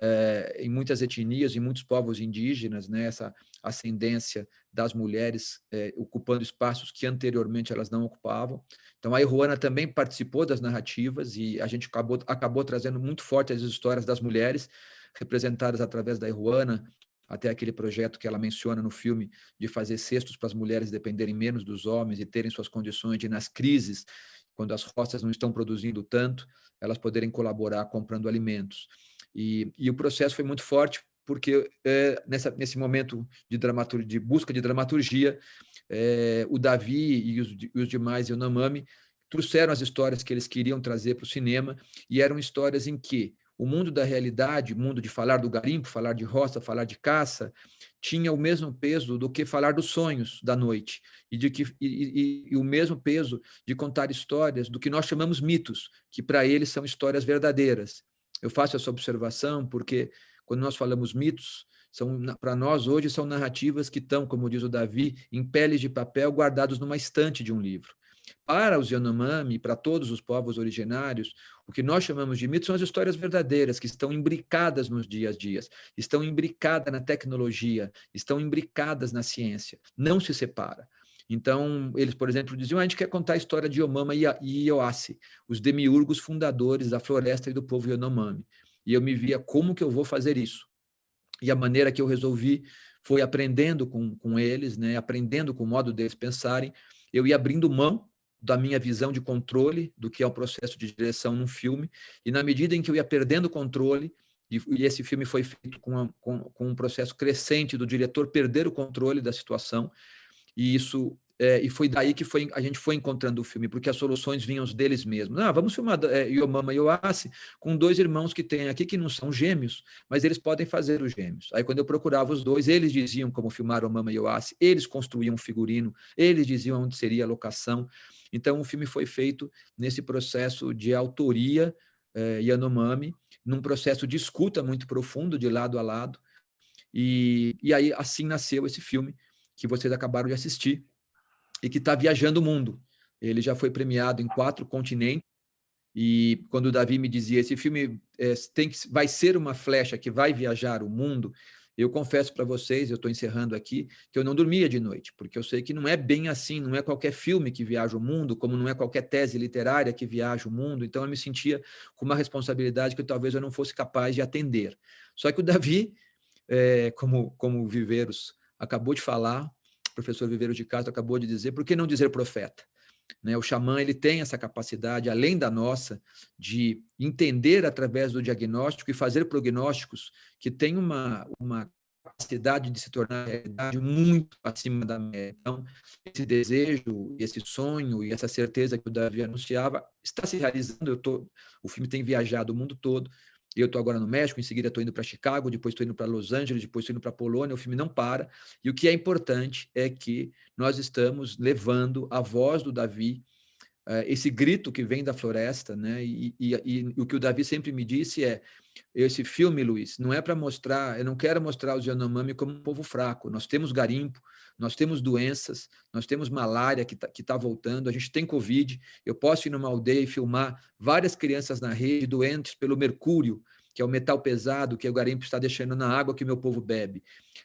E: é, em muitas etnias, em muitos povos indígenas, né, essa ascendência das mulheres é, ocupando espaços que anteriormente elas não ocupavam. Então, a Iruana também participou das narrativas e a gente acabou, acabou trazendo muito forte as histórias das mulheres, representadas através da Iruana, até aquele projeto que ela menciona no filme de fazer cestos para as mulheres dependerem menos dos homens e terem suas condições de, nas crises, quando as roças não estão produzindo tanto, elas poderem colaborar comprando alimentos. E, e o processo foi muito forte, porque é, nessa, nesse momento de, dramaturgia, de busca de dramaturgia, é, o Davi e os, e os demais trouxeram as histórias que eles queriam trazer para o cinema, e eram histórias em que o mundo da realidade, o mundo de falar do garimpo, falar de roça, falar de caça, tinha o mesmo peso do que falar dos sonhos da noite, e, de que, e, e, e o mesmo peso de contar histórias do que nós chamamos mitos, que para eles são histórias verdadeiras. Eu faço essa observação porque, quando nós falamos mitos, são para nós hoje são narrativas que estão, como diz o Davi, em peles de papel guardados numa estante de um livro. Para os Yanomami, para todos os povos originários, o que nós chamamos de mitos são as histórias verdadeiras, que estão imbricadas nos dias a dias, estão imbricadas na tecnologia, estão imbricadas na ciência, não se separa. Então, eles, por exemplo, diziam, a gente quer contar a história de Yomama e Ioassi, os demiurgos fundadores da floresta e do povo Yanomami. E eu me via, como que eu vou fazer isso? E a maneira que eu resolvi foi aprendendo com, com eles, né, aprendendo com o modo deles pensarem, eu ia abrindo mão da minha visão de controle do que é o processo de direção num filme, e na medida em que eu ia perdendo controle, e, e esse filme foi feito com, a, com, com um processo crescente do diretor perder o controle da situação, e isso é, e foi daí que foi, a gente foi encontrando o filme, porque as soluções vinham deles mesmos. Ah, vamos filmar é, Yomama e Yoassi com dois irmãos que tem aqui que não são gêmeos, mas eles podem fazer os gêmeos. Aí quando eu procurava os dois, eles diziam como filmar Yomama e Yoassi, eles construíam um figurino, eles diziam onde seria a locação. Então o filme foi feito nesse processo de autoria é, Yanomami, num processo de escuta muito profundo, de lado a lado, e, e aí assim nasceu esse filme que vocês acabaram de assistir, e que está viajando o mundo. Ele já foi premiado em quatro continentes, e quando o Davi me dizia, esse filme é, tem que, vai ser uma flecha que vai viajar o mundo, eu confesso para vocês, eu estou encerrando aqui, que eu não dormia de noite, porque eu sei que não é bem assim, não é qualquer filme que viaja o mundo, como não é qualquer tese literária que viaja o mundo, então eu me sentia com uma responsabilidade que talvez eu não fosse capaz de atender. Só que o Davi, é, como, como Viveiros acabou de falar, o professor Viveiro de Castro acabou de dizer, por que não dizer profeta? Né? O xamã ele tem essa capacidade, além da nossa, de entender através do diagnóstico e fazer prognósticos que tem uma, uma capacidade de se tornar realidade muito acima da média. Então, esse desejo, esse sonho e essa certeza que o Davi anunciava está se realizando. Tô, o filme tem viajado o mundo todo. Eu estou agora no México, em seguida estou indo para Chicago, depois estou indo para Los Angeles, depois estou indo para Polônia. O filme não para. E o que é importante é que nós estamos levando a voz do Davi esse grito que vem da floresta, né? E, e, e, o que o Davi sempre me disse é: esse filme, Luiz, não é para mostrar, eu não quero mostrar os Yanomami como um povo fraco. Nós temos garimpo, nós temos doenças, nós temos malária que está tá voltando, a gente tem Covid. Eu posso ir numa aldeia e filmar várias crianças na rede doentes pelo mercúrio, que é o metal pesado que o garimpo está deixando na água que meu povo bebe.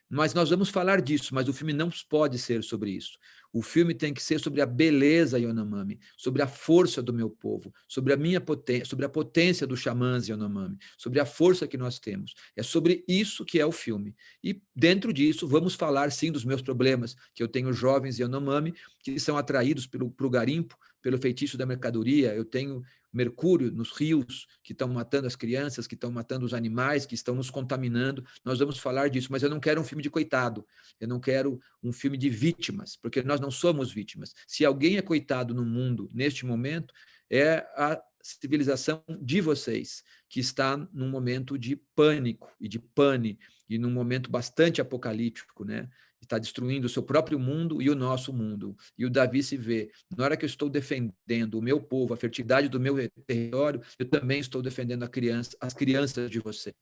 E: Mas nós vamos falar disso, mas o filme não pode ser sobre isso. O filme tem que ser sobre a beleza Yanomami, sobre a força do meu povo, sobre a minha potência, sobre a potência dos xamãs Yanomami, sobre a força que nós temos. É sobre isso que é o filme. E dentro disso, vamos falar sim dos meus problemas, que eu tenho jovens Yanomami que são atraídos pelo garimpo, pelo feitiço da mercadoria, eu tenho mercúrio nos rios, que estão matando as crianças, que estão matando os animais, que estão nos contaminando. Nós vamos falar disso, mas eu não quero um filme de coitado, eu não quero um filme de vítimas, porque nós não somos vítimas. Se alguém é coitado no mundo, neste momento, é a civilização de vocês, que está num momento de pânico e de pane, e num momento bastante apocalíptico, né? Está destruindo o seu próprio mundo e o nosso mundo. E o Davi se vê, na hora que eu estou defendendo o meu povo, a fertilidade do meu território, eu também estou defendendo a criança, as crianças de você.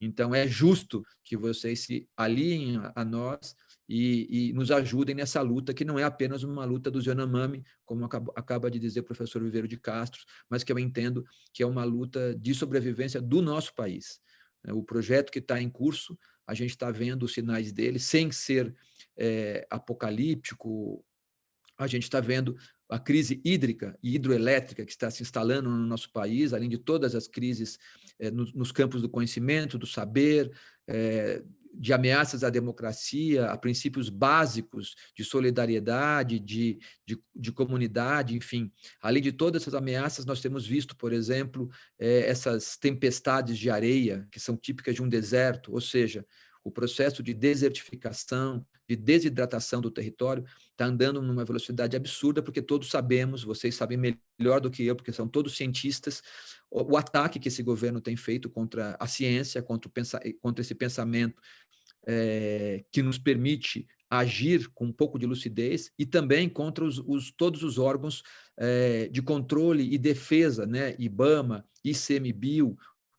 E: Então, é justo que vocês se aliem a nós e, e, nos ajudem nessa luta, que não é apenas uma luta dos Yanomami, como acaba, acaba de dizer o professor Viveiro de Castro, mas que eu entendo que é uma luta de sobrevivência do nosso país. O projeto que está em curso a gente está vendo os sinais dele, sem ser é, apocalíptico, a gente está vendo a crise hídrica e hidroelétrica que está se instalando no nosso país, além de todas as crises é, nos, campos do conhecimento, do saber, é, de ameaças à democracia, a princípios básicos de solidariedade, de, de, de, comunidade, enfim. Além de todas essas ameaças, nós temos visto, por exemplo, é, essas tempestades de areia, que são típicas de um deserto, ou seja, o processo de desertificação, de desidratação do território está andando numa velocidade absurda, porque todos sabemos, vocês sabem melhor do que eu, porque são todos cientistas, o, o ataque que esse governo tem feito contra a ciência, contra, o, contra esse pensamento é, que nos permite agir com um pouco de lucidez e também contra os, os todos os órgãos é, de controle e defesa, né, IBAMA, ICMBio,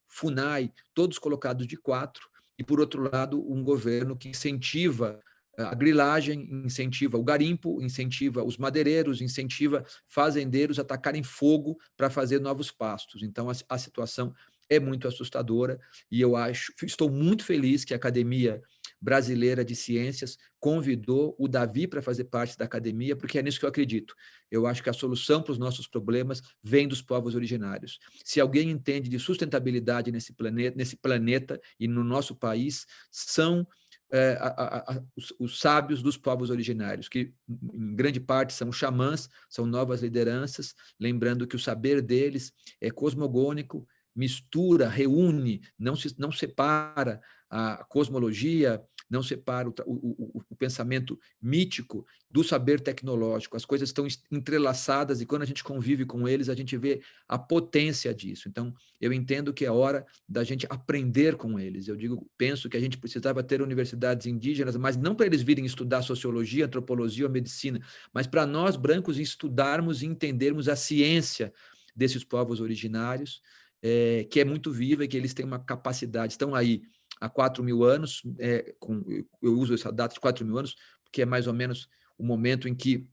E: FUNAI, todos colocados de quatro, e, por outro lado, um governo que incentiva a grilagem, incentiva o garimpo, incentiva os madeireiros, incentiva fazendeiros a atacarem fogo para fazer novos pastos. Então, a, a situação é muito assustadora e eu acho, estou muito feliz que a Academia Brasileira de Ciências convidou o Davi para fazer parte da academia, porque é nisso que eu acredito. Eu acho que a solução para os nossos problemas vem dos povos originários. Se alguém entende de sustentabilidade nesse planeta, nesse planeta e no nosso país, são é, a, a, a, os, os, sábios dos povos originários, que em grande parte são xamãs, são novas lideranças, lembrando que o saber deles é cosmogônico, mistura, reúne, não, se, não separa a cosmologia, não separa o, o, o, pensamento mítico do saber tecnológico. As coisas estão entrelaçadas e quando a gente convive com eles, a gente vê a potência disso. Então, eu entendo que é hora da gente aprender com eles. Eu digo, penso que a gente precisava ter universidades indígenas, mas não para eles virem estudar sociologia, antropologia ou medicina, mas para nós, brancos, estudarmos e entendermos a ciência desses povos originários, é, que é muito viva e que eles têm uma capacidade, estão aí há 4 mil anos, é, com, eu uso essa data de 4 mil anos, porque é mais ou menos o momento em que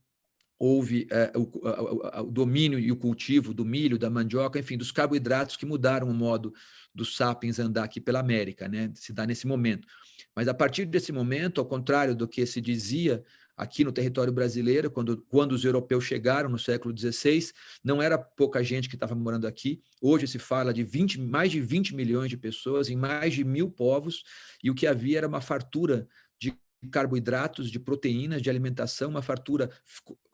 E: houve é, o, o, o, domínio e o cultivo do milho, da mandioca, enfim, dos carboidratos que mudaram o modo dos sapiens andar aqui pela América, né? se dá nesse momento. Mas a partir desse momento, ao contrário do que se dizia aqui no território brasileiro, quando, quando os europeus chegaram no século XVI, não era pouca gente que estava morando aqui. Hoje se fala de 20, mais de 20 milhões de pessoas em mais de mil povos, e o que havia era uma fartura de carboidratos, de proteínas, de alimentação, uma fartura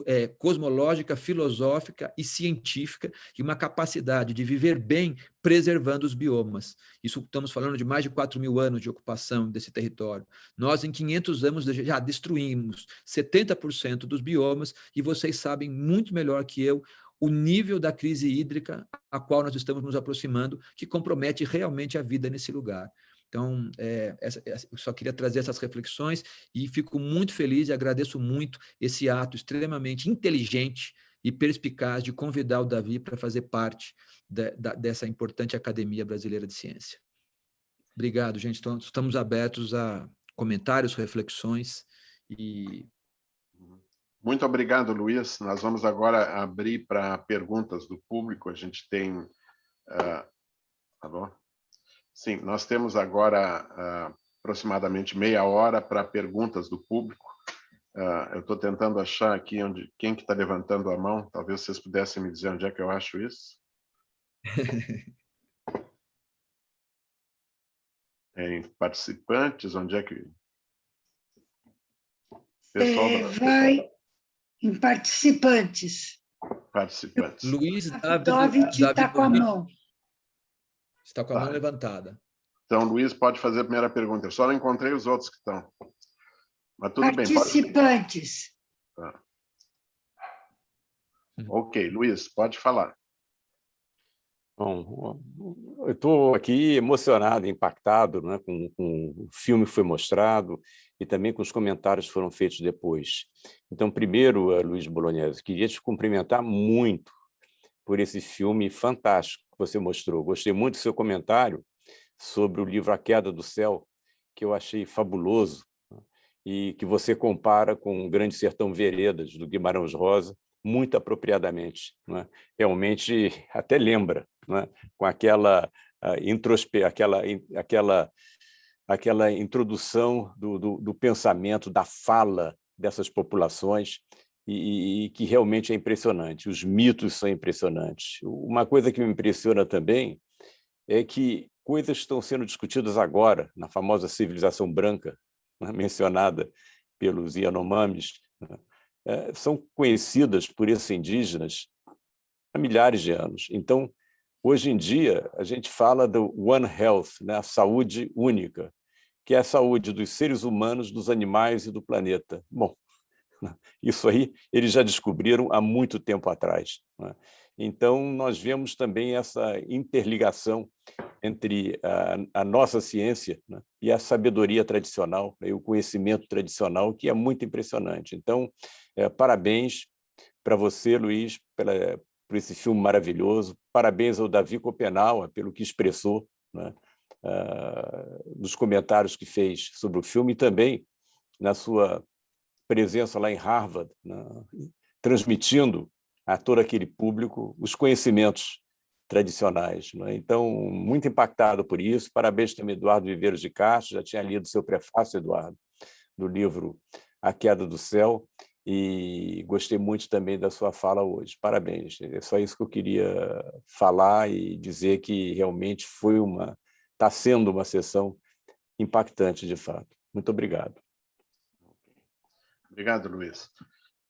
E: é, cosmológica, filosófica e científica, e uma capacidade de viver bem preservando os biomas. Isso estamos falando de mais de 4 mil anos de ocupação desse território. Nós, em 500 anos, já destruímos 70% dos biomas, e vocês sabem muito melhor que eu o nível da crise hídrica a qual nós estamos nos aproximando, que compromete realmente a vida nesse lugar. Então, é, essa, eu só queria trazer essas reflexões e fico muito feliz e agradeço muito esse ato extremamente inteligente e perspicaz de convidar o Davi para fazer parte de, de, dessa importante Academia Brasileira de Ciência. Obrigado, gente. Então, estamos abertos a comentários, reflexões e...
C: Muito obrigado, Luiz. Nós vamos agora abrir para perguntas do público. A gente tem... Uh... Alô? Sim, nós temos agora uh, aproximadamente meia hora para perguntas do público. Uh, eu estou tentando achar aqui onde, quem que está levantando a mão. Talvez vocês pudessem me dizer onde é que eu acho isso. [LAUGHS] em participantes, onde é que...
G: Pessoal é, vai em participantes.
C: Participantes.
E: Luiz
G: David está com a mão.
E: Está com a tá. mão levantada.
C: Então, Luiz, pode fazer a primeira pergunta. Eu só não encontrei os outros que estão. Mas tudo
G: Participantes.
C: bem. Pode... Tá. Ok, Luiz, pode falar.
A: Bom, eu estou aqui emocionado, impactado né, com, com, o filme que foi mostrado e também com os comentários que foram feitos depois. Então, primeiro, eh, Luiz Bolognese, queria te cumprimentar muito por esse filme fantástico que você mostrou. Gostei muito do seu comentário sobre o livro A Queda do Céu, que eu achei fabuloso, né, e que você compara com o Grande Sertão Veredas, do Guimarães Rosa, muito apropriadamente. Né? Realmente [LAUGHS] até lembra, né? com aquela, introspe aquela, aquela, aquela introdução do, do, do pensamento, da fala dessas populações, e, e, que realmente é impressionante. Os mitos são impressionantes. Uma coisa que me impressiona também é que coisas estão sendo discutidas agora, na famosa civilização branca, [LAUGHS] né, mencionada pelos Yanomamis, né, é, são conhecidas por esses indígenas há milhares de anos. Então, hoje em dia, a gente fala do One Health, né, a saúde única, que é a saúde dos seres humanos, dos animais e do planeta. Bom, [LAUGHS] isso aí eles já descobriram há muito tempo atrás. Né? Então, nós vemos também essa interligação entre a, a nossa ciência né, e a sabedoria tradicional, né, o conhecimento tradicional, que é muito impressionante. Então, é, parabéns para você, Luiz, pela, por esse filme maravilhoso. Parabéns ao Davi Copenau pelo que expressou né, uh, nos comentários que fez sobre o filme e também na sua presença lá em Harvard, né, transmitindo a todo aquele público os conhecimentos tradicionais. Né? Então, muito impactado por isso. Parabéns também, Eduardo Viveiros de Castro, já tinha lido seu prefácio, Eduardo, do livro A Queda do Céu, e gostei muito também da sua fala hoje. Parabéns. É só isso que eu queria falar e dizer que realmente foi uma, está sendo uma sessão impactante, de fato. Muito obrigado.
C: Obrigado, Luiz.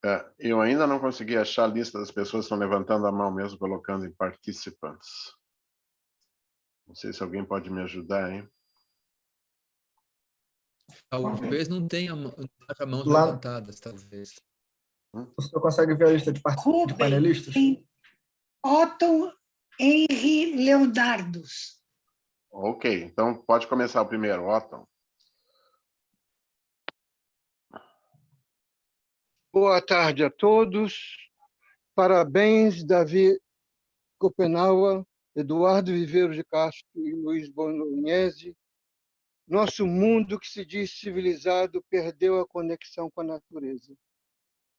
C: É, eu ainda não consegui achar a lista das pessoas que estão levantando a mão mesmo, colocando em participantes. Não sei se alguém pode me ajudar, hein?
E: Talvez não tenha as mãos Lá... levantadas, talvez.
F: Hum? O senhor consegue ver a lista de, part... de panelistas?
G: Otto Henry Leonardos.
C: Ok, então pode começar o primeiro, Otto.
H: Boa tarde a todos. Parabéns, Davi Copenaua, Eduardo Viveiro de Castro e Luiz Bolognese. Nosso mundo que se diz civilizado perdeu a conexão com a natureza.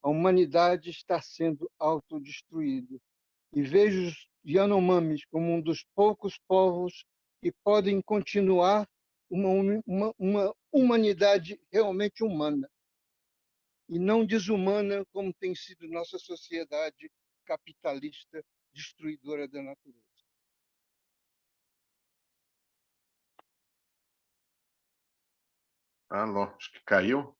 H: A humanidade está sendo autodestruída. E vejo os Yanomamis como um dos poucos povos que podem continuar uma, uma, uma humanidade realmente humana e não desumana como tem sido nossa sociedade capitalista destruidora da natureza.
C: Alô, acho que caiu.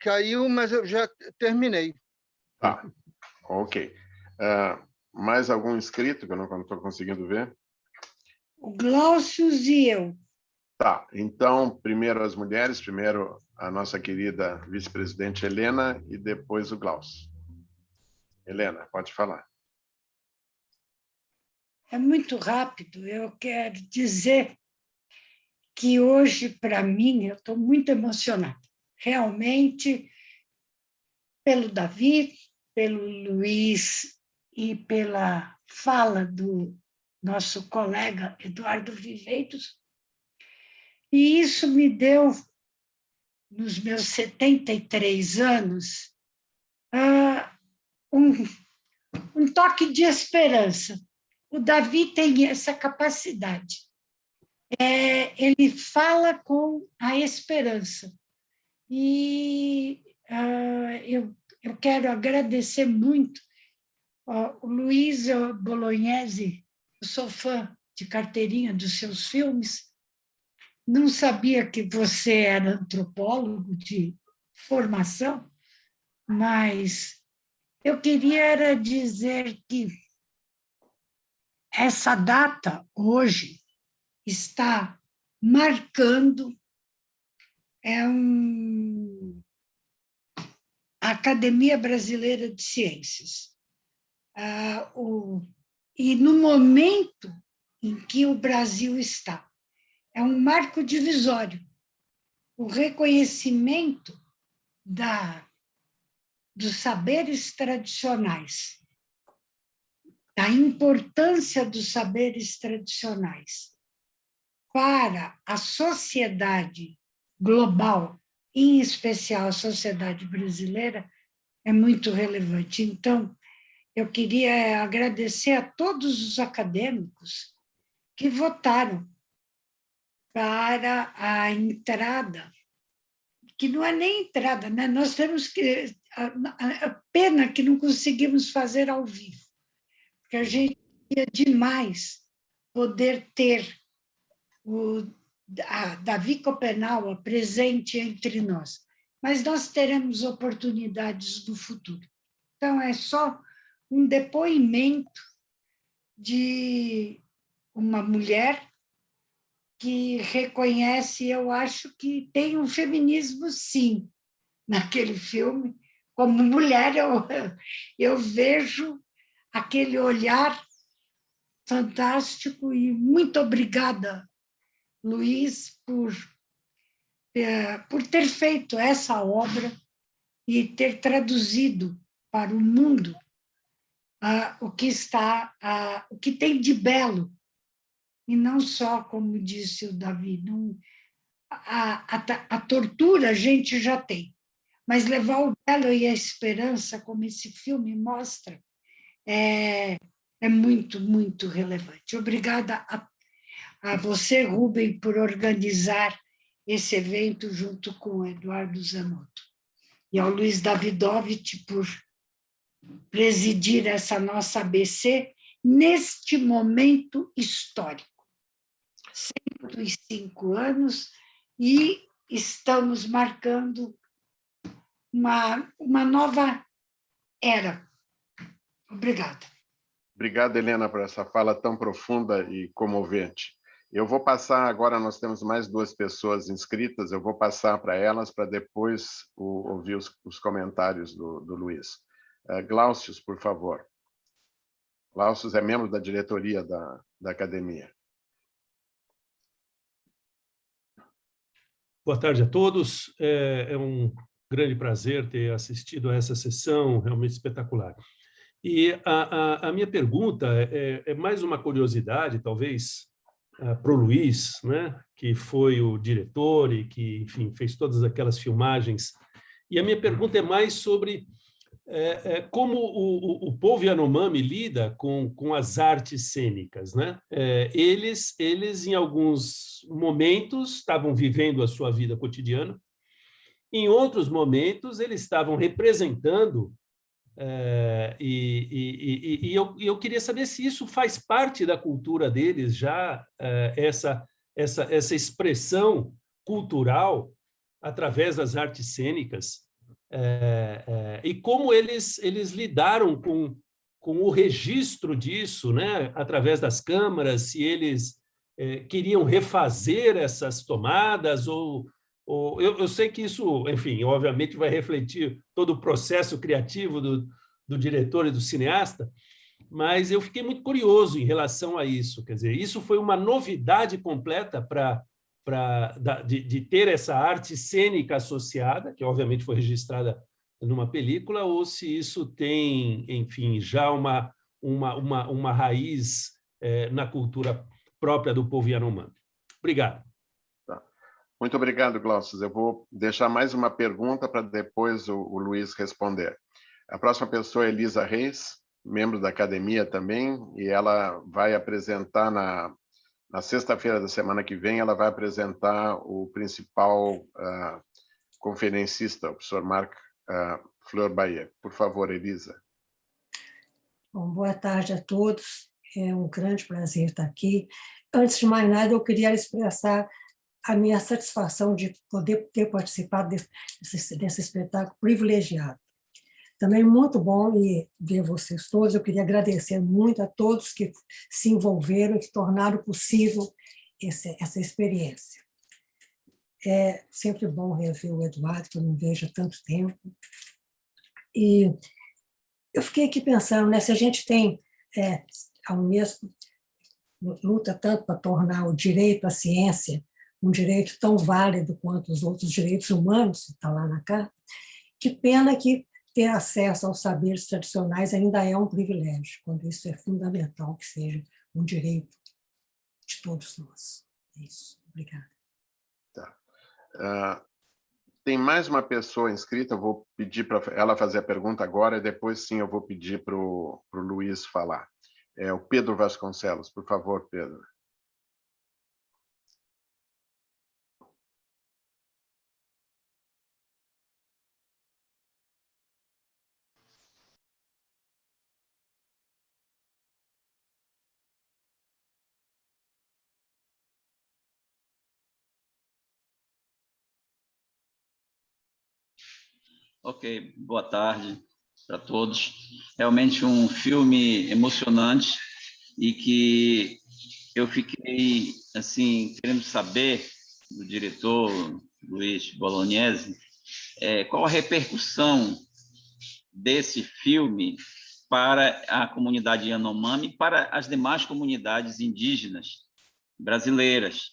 H: Caiu, mas eu já terminei.
C: Tá, ok. Uh, mais algum inscrito que eu não estou conseguindo ver?
G: O Glaucio e eu.
C: Tá, então, primeiro as mulheres, primeiro a nossa querida vice-presidente Helena e depois o Glaucio. Helena, pode falar.
G: É muito rápido. Eu quero dizer que hoje, para mim, eu estou muito emocionada. Realmente, pelo Davi, pelo Luiz e pela fala do nosso colega Eduardo Viveiros. E isso me deu, nos meus 73 anos, ah, um, um toque de esperança. O Davi tem essa capacidade. É, ele fala com a esperança. E uh, eu, eu quero agradecer muito uh, o Luiz Bolognese, eu sou fã de carteirinha dos seus filmes, não sabia que você era antropólogo de formação, mas eu queria era dizer que essa data, hoje, está marcando é um, a Academia Brasileira de Ciências. Ah, o, e no momento em que o Brasil está, é um marco divisório. O reconhecimento da, dos saberes tradicionais, da importância dos saberes tradicionais para a sociedade global, em especial a sociedade brasileira, é muito relevante. Então, eu queria agradecer a todos os acadêmicos que votaram para a entrada, que não é nem entrada, né? nós temos que... A, a pena que não conseguimos fazer ao vivo, porque a gente queria demais poder ter o a Davi Copenaua presente entre nós, mas nós teremos oportunidades no futuro. Então, é só um depoimento de uma mulher que reconhece, eu acho que tem um feminismo, sim, naquele filme. Como mulher, eu, eu vejo aquele olhar fantástico e muito obrigada Luiz por, é, por ter feito essa obra e ter traduzido para o mundo ah, o que está, ah, o que tem de belo, e não só, como disse o Davi, a, a, a tortura a gente já tem, mas levar o belo e a esperança, como esse filme mostra, é, é muito, muito relevante. Obrigada a a você, Rubem, por organizar esse evento junto com o Eduardo Zanotto. E ao Luiz Davidovich por presidir essa nossa ABC neste momento histórico. 105 anos e estamos marcando uma, uma nova era. Obrigada.
C: Obrigado, Helena, por essa fala tão profunda e comovente. Eu vou passar agora, nós temos mais duas pessoas inscritas, eu vou passar para elas para depois o, ouvir os, os, comentários do, do Luiz. Uh, Glaucius, por favor. Glaucius é membro da diretoria da, da academia.
I: Boa tarde a todos. É, é um grande prazer ter assistido a essa sessão realmente espetacular. E a, a, a minha pergunta é, é mais uma curiosidade, talvez, uh, para o Luiz, né, que foi o diretor e que, enfim, fez todas aquelas filmagens. E a minha pergunta é mais sobre é, é, como o, o, o, povo Yanomami lida com, com as artes cênicas. Né? É, eles, eles, em alguns momentos, estavam vivendo a sua vida cotidiana, em outros momentos, eles estavam representando é, e, e, e, eu, eu, queria saber se isso faz parte da cultura deles já, é, essa essa, essa expressão cultural através das artes cênicas é, é, e como eles, eles lidaram com, com o registro disso, né, através das câmaras, se eles é, queriam refazer essas tomadas ou, ou eu, eu, sei que isso, enfim, obviamente vai refletir todo o processo criativo do, do diretor e do cineasta, mas eu fiquei muito curioso em relação a isso. Quer dizer, isso foi uma novidade completa para de, de, ter essa arte cênica associada, que obviamente foi registrada numa película, ou se isso tem, enfim, já uma, uma, uma, uma raiz é, na cultura própria do povo Yanomami. Obrigado.
C: Tá. Muito obrigado, Glaucio. Eu vou deixar mais uma pergunta para depois o, o Luiz responder. A próxima pessoa é Elisa Reis, membro da academia também, e ela vai apresentar na, na sexta-feira da semana que vem, ela vai apresentar o principal uh, conferencista, o professor Marc uh, Fleur Bahia. Por favor, Elisa.
J: Bom, boa tarde a todos. É um grande prazer estar aqui. Antes de mais nada, eu queria expressar a minha satisfação de poder ter participado desse, desse espetáculo privilegiado. Também muito bom ver vocês todos. Eu queria agradecer muito a todos que se envolveram e que tornaram possível esse, essa experiência. É sempre bom rever o Eduardo, que eu não vejo há tanto tempo. E eu fiquei aqui pensando, né, se a gente tem é, ao mesmo luta tanto para tornar o direito à ciência um direito tão válido quanto os outros direitos humanos, está lá na carta, que pena que ter acesso aos saberes tradicionais ainda é um privilégio, quando isso é fundamental que seja um direito de todos nós. É isso. Obrigada.
C: Tá. Uh, tem mais uma pessoa inscrita, eu vou pedir para ela fazer a pergunta agora, e depois sim eu vou pedir para o Luiz falar. É o Pedro Vasconcelos. Por favor, Pedro.
K: Ok, boa tarde para todos. Realmente um filme emocionante e que eu fiquei assim querendo saber do diretor Luiz Bolognese é, qual a repercussão desse filme para a comunidade Yanomami para as demais comunidades indígenas brasileiras,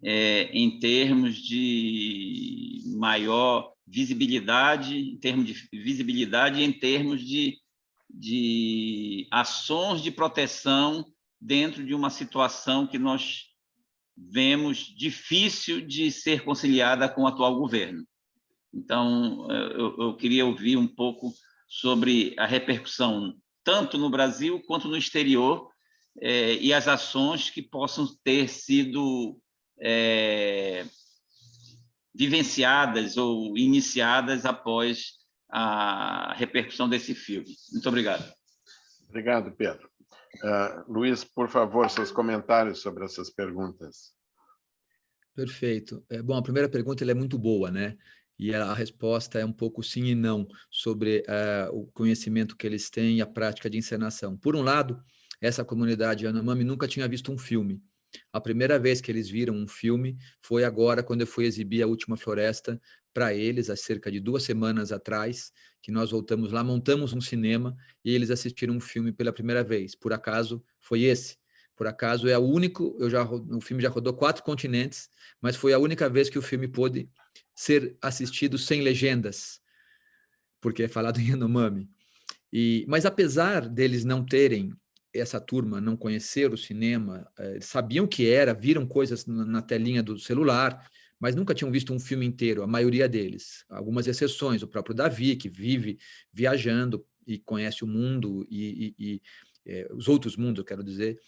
K: é, em termos de maior visibilidade, em termos de visibilidade em termos de, de ações de proteção dentro de uma situação que nós vemos difícil de ser conciliada com o atual governo. Então, eu, eu queria ouvir um pouco sobre a repercussão, tanto no Brasil quanto no exterior, eh, e as ações que possam ter sido eh, vivenciadas ou iniciadas após a repercussão desse filme. Muito obrigado.
C: Obrigado, Pedro. Uh, Luiz, por favor, seus comentários sobre essas perguntas.
E: Perfeito. É, bom, a primeira pergunta é muito boa, né? E a resposta é um pouco sim e não sobre uh, o conhecimento que eles têm e a prática de encenação. Por um lado, essa comunidade Yanomami nunca tinha visto um filme. A primeira vez que eles viram um filme foi agora, quando eu fui exibir A Última Floresta para eles, há cerca de duas semanas atrás, que nós voltamos lá, montamos um cinema e eles assistiram um filme pela primeira vez. Por acaso, foi esse. Por acaso, é o único, eu já, o filme já rodou quatro continentes, mas foi a única vez que o filme pôde ser assistido sem legendas, porque é falado em Yanomami. E, mas apesar deles não terem essa turma não conhecer o cinema, eh, sabiam que era, viram coisas na telinha do celular, mas nunca tinham visto um filme inteiro, a maioria deles. Algumas exceções, o próprio Davi, que vive viajando e conhece o mundo e, e, e é, os outros mundos, eu quero dizer,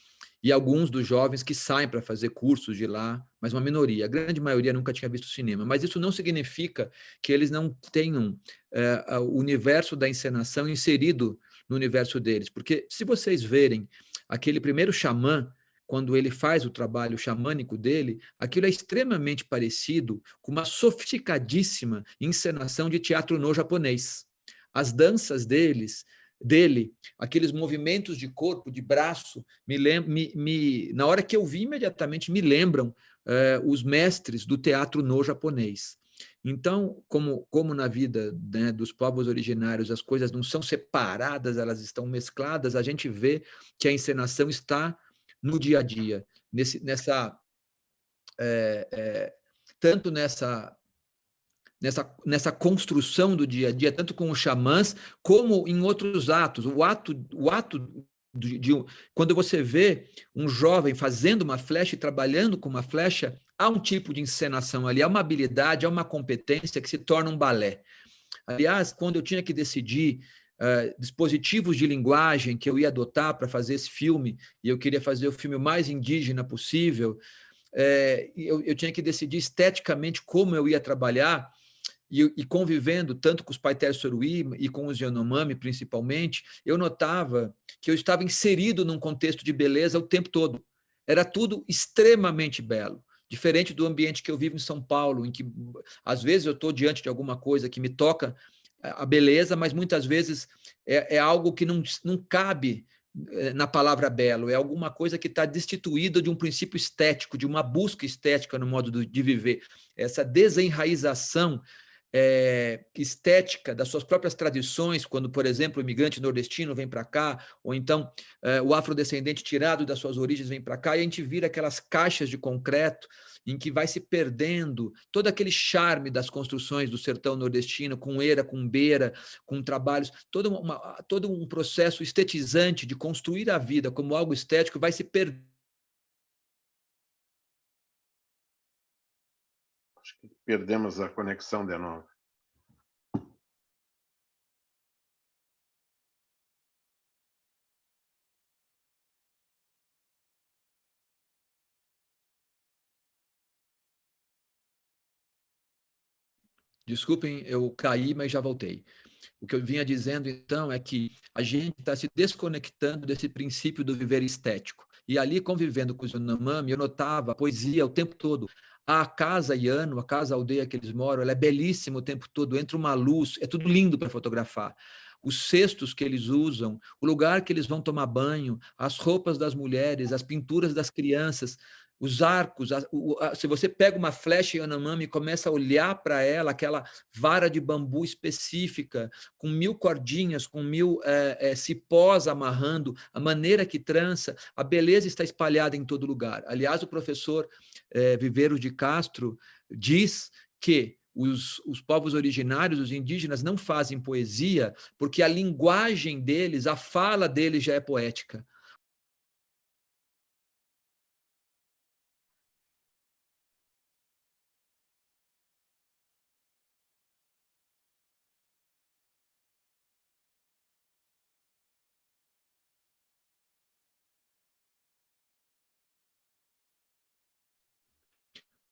E: e alguns dos jovens que saem para fazer cursos de lá, mas uma minoria, a grande maioria nunca tinha visto cinema. Mas isso não significa que eles não tenham é, o universo da encenação inserido no universo deles. Porque se vocês verem aquele primeiro xamã, quando ele faz o trabalho xamânico dele, aquilo é extremamente parecido com uma sofisticadíssima encenação de teatro no japonês. As danças deles, dele, aqueles movimentos de corpo, de braço, me, me, me na hora que eu vi imediatamente, me lembram eh, os mestres do teatro no japonês. Então, como, como na vida né, dos povos originários as coisas não são separadas, elas estão mescladas, a gente vê que a encenação está no dia a dia, nesse, nessa, é, é, tanto nessa, nessa, nessa construção do dia a dia, tanto com os xamãs, como em outros atos. O ato, o ato de, de, quando você vê um jovem fazendo uma flecha e trabalhando com uma flecha, há um tipo de encenação ali, há uma habilidade, há uma competência que se torna um balé. Aliás, quando eu tinha que decidir uh, dispositivos de linguagem que eu ia adotar para fazer esse filme, e eu queria fazer o filme mais indígena possível, é, eu, eu, tinha que decidir esteticamente como eu ia trabalhar, e, e convivendo tanto com os Paiter Soruí e com os Yanomami, principalmente, eu notava que eu estava inserido num contexto de beleza o tempo todo. Era tudo extremamente belo diferente do ambiente que eu vivo em São Paulo, em que às vezes eu estou diante de alguma coisa que me toca a beleza, mas muitas vezes é, é algo que não, não cabe eh, na palavra belo, é alguma coisa que está destituída de um princípio estético, de uma busca estética no modo de viver. Essa desenraização é, estética das suas próprias tradições, quando, por exemplo, o imigrante nordestino vem para cá, ou então é, o afrodescendente tirado das suas origens vem para cá, e a gente vira aquelas caixas de concreto em que vai se perdendo todo aquele charme das construções do sertão nordestino, com era, com beira, com trabalhos, todo, uma, todo um processo estetizante de construir a vida como algo estético vai se perdendo.
C: Perdemos a conexão de novo.
E: Desculpem, eu caí, mas já voltei. O que eu vinha dizendo, então, é que a gente está se desconectando desse princípio do viver estético. E ali, convivendo com os Yanomami, eu notava a poesia o tempo todo. A casa Yano, a casa aldeia que eles moram, ela é belíssima o tempo todo, entra uma luz, é tudo lindo para fotografar os cestos que eles usam, o lugar que eles vão tomar banho, as roupas das mulheres, as pinturas das crianças, os arcos, a, o, a, se você pega uma flecha Yanomami e começa a olhar para ela, aquela vara de bambu específica, com mil cordinhas, com mil é, é, cipós amarrando, a maneira que trança, a beleza está espalhada em todo lugar. Aliás, o professor é, Viveiro de Castro diz que os, os, povos originários, os indígenas, não fazem poesia porque a linguagem deles, a fala deles já é poética.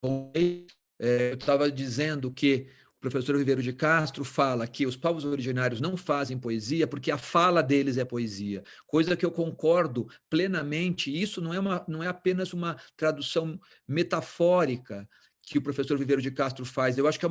E: É, eu estava dizendo que o professor Ribeiro de Castro fala que os povos originários não fazem poesia porque a fala deles é poesia, coisa que eu concordo plenamente. Isso não é, uma, não é apenas uma tradução metafórica que o professor Viveiro de Castro faz, eu acho que é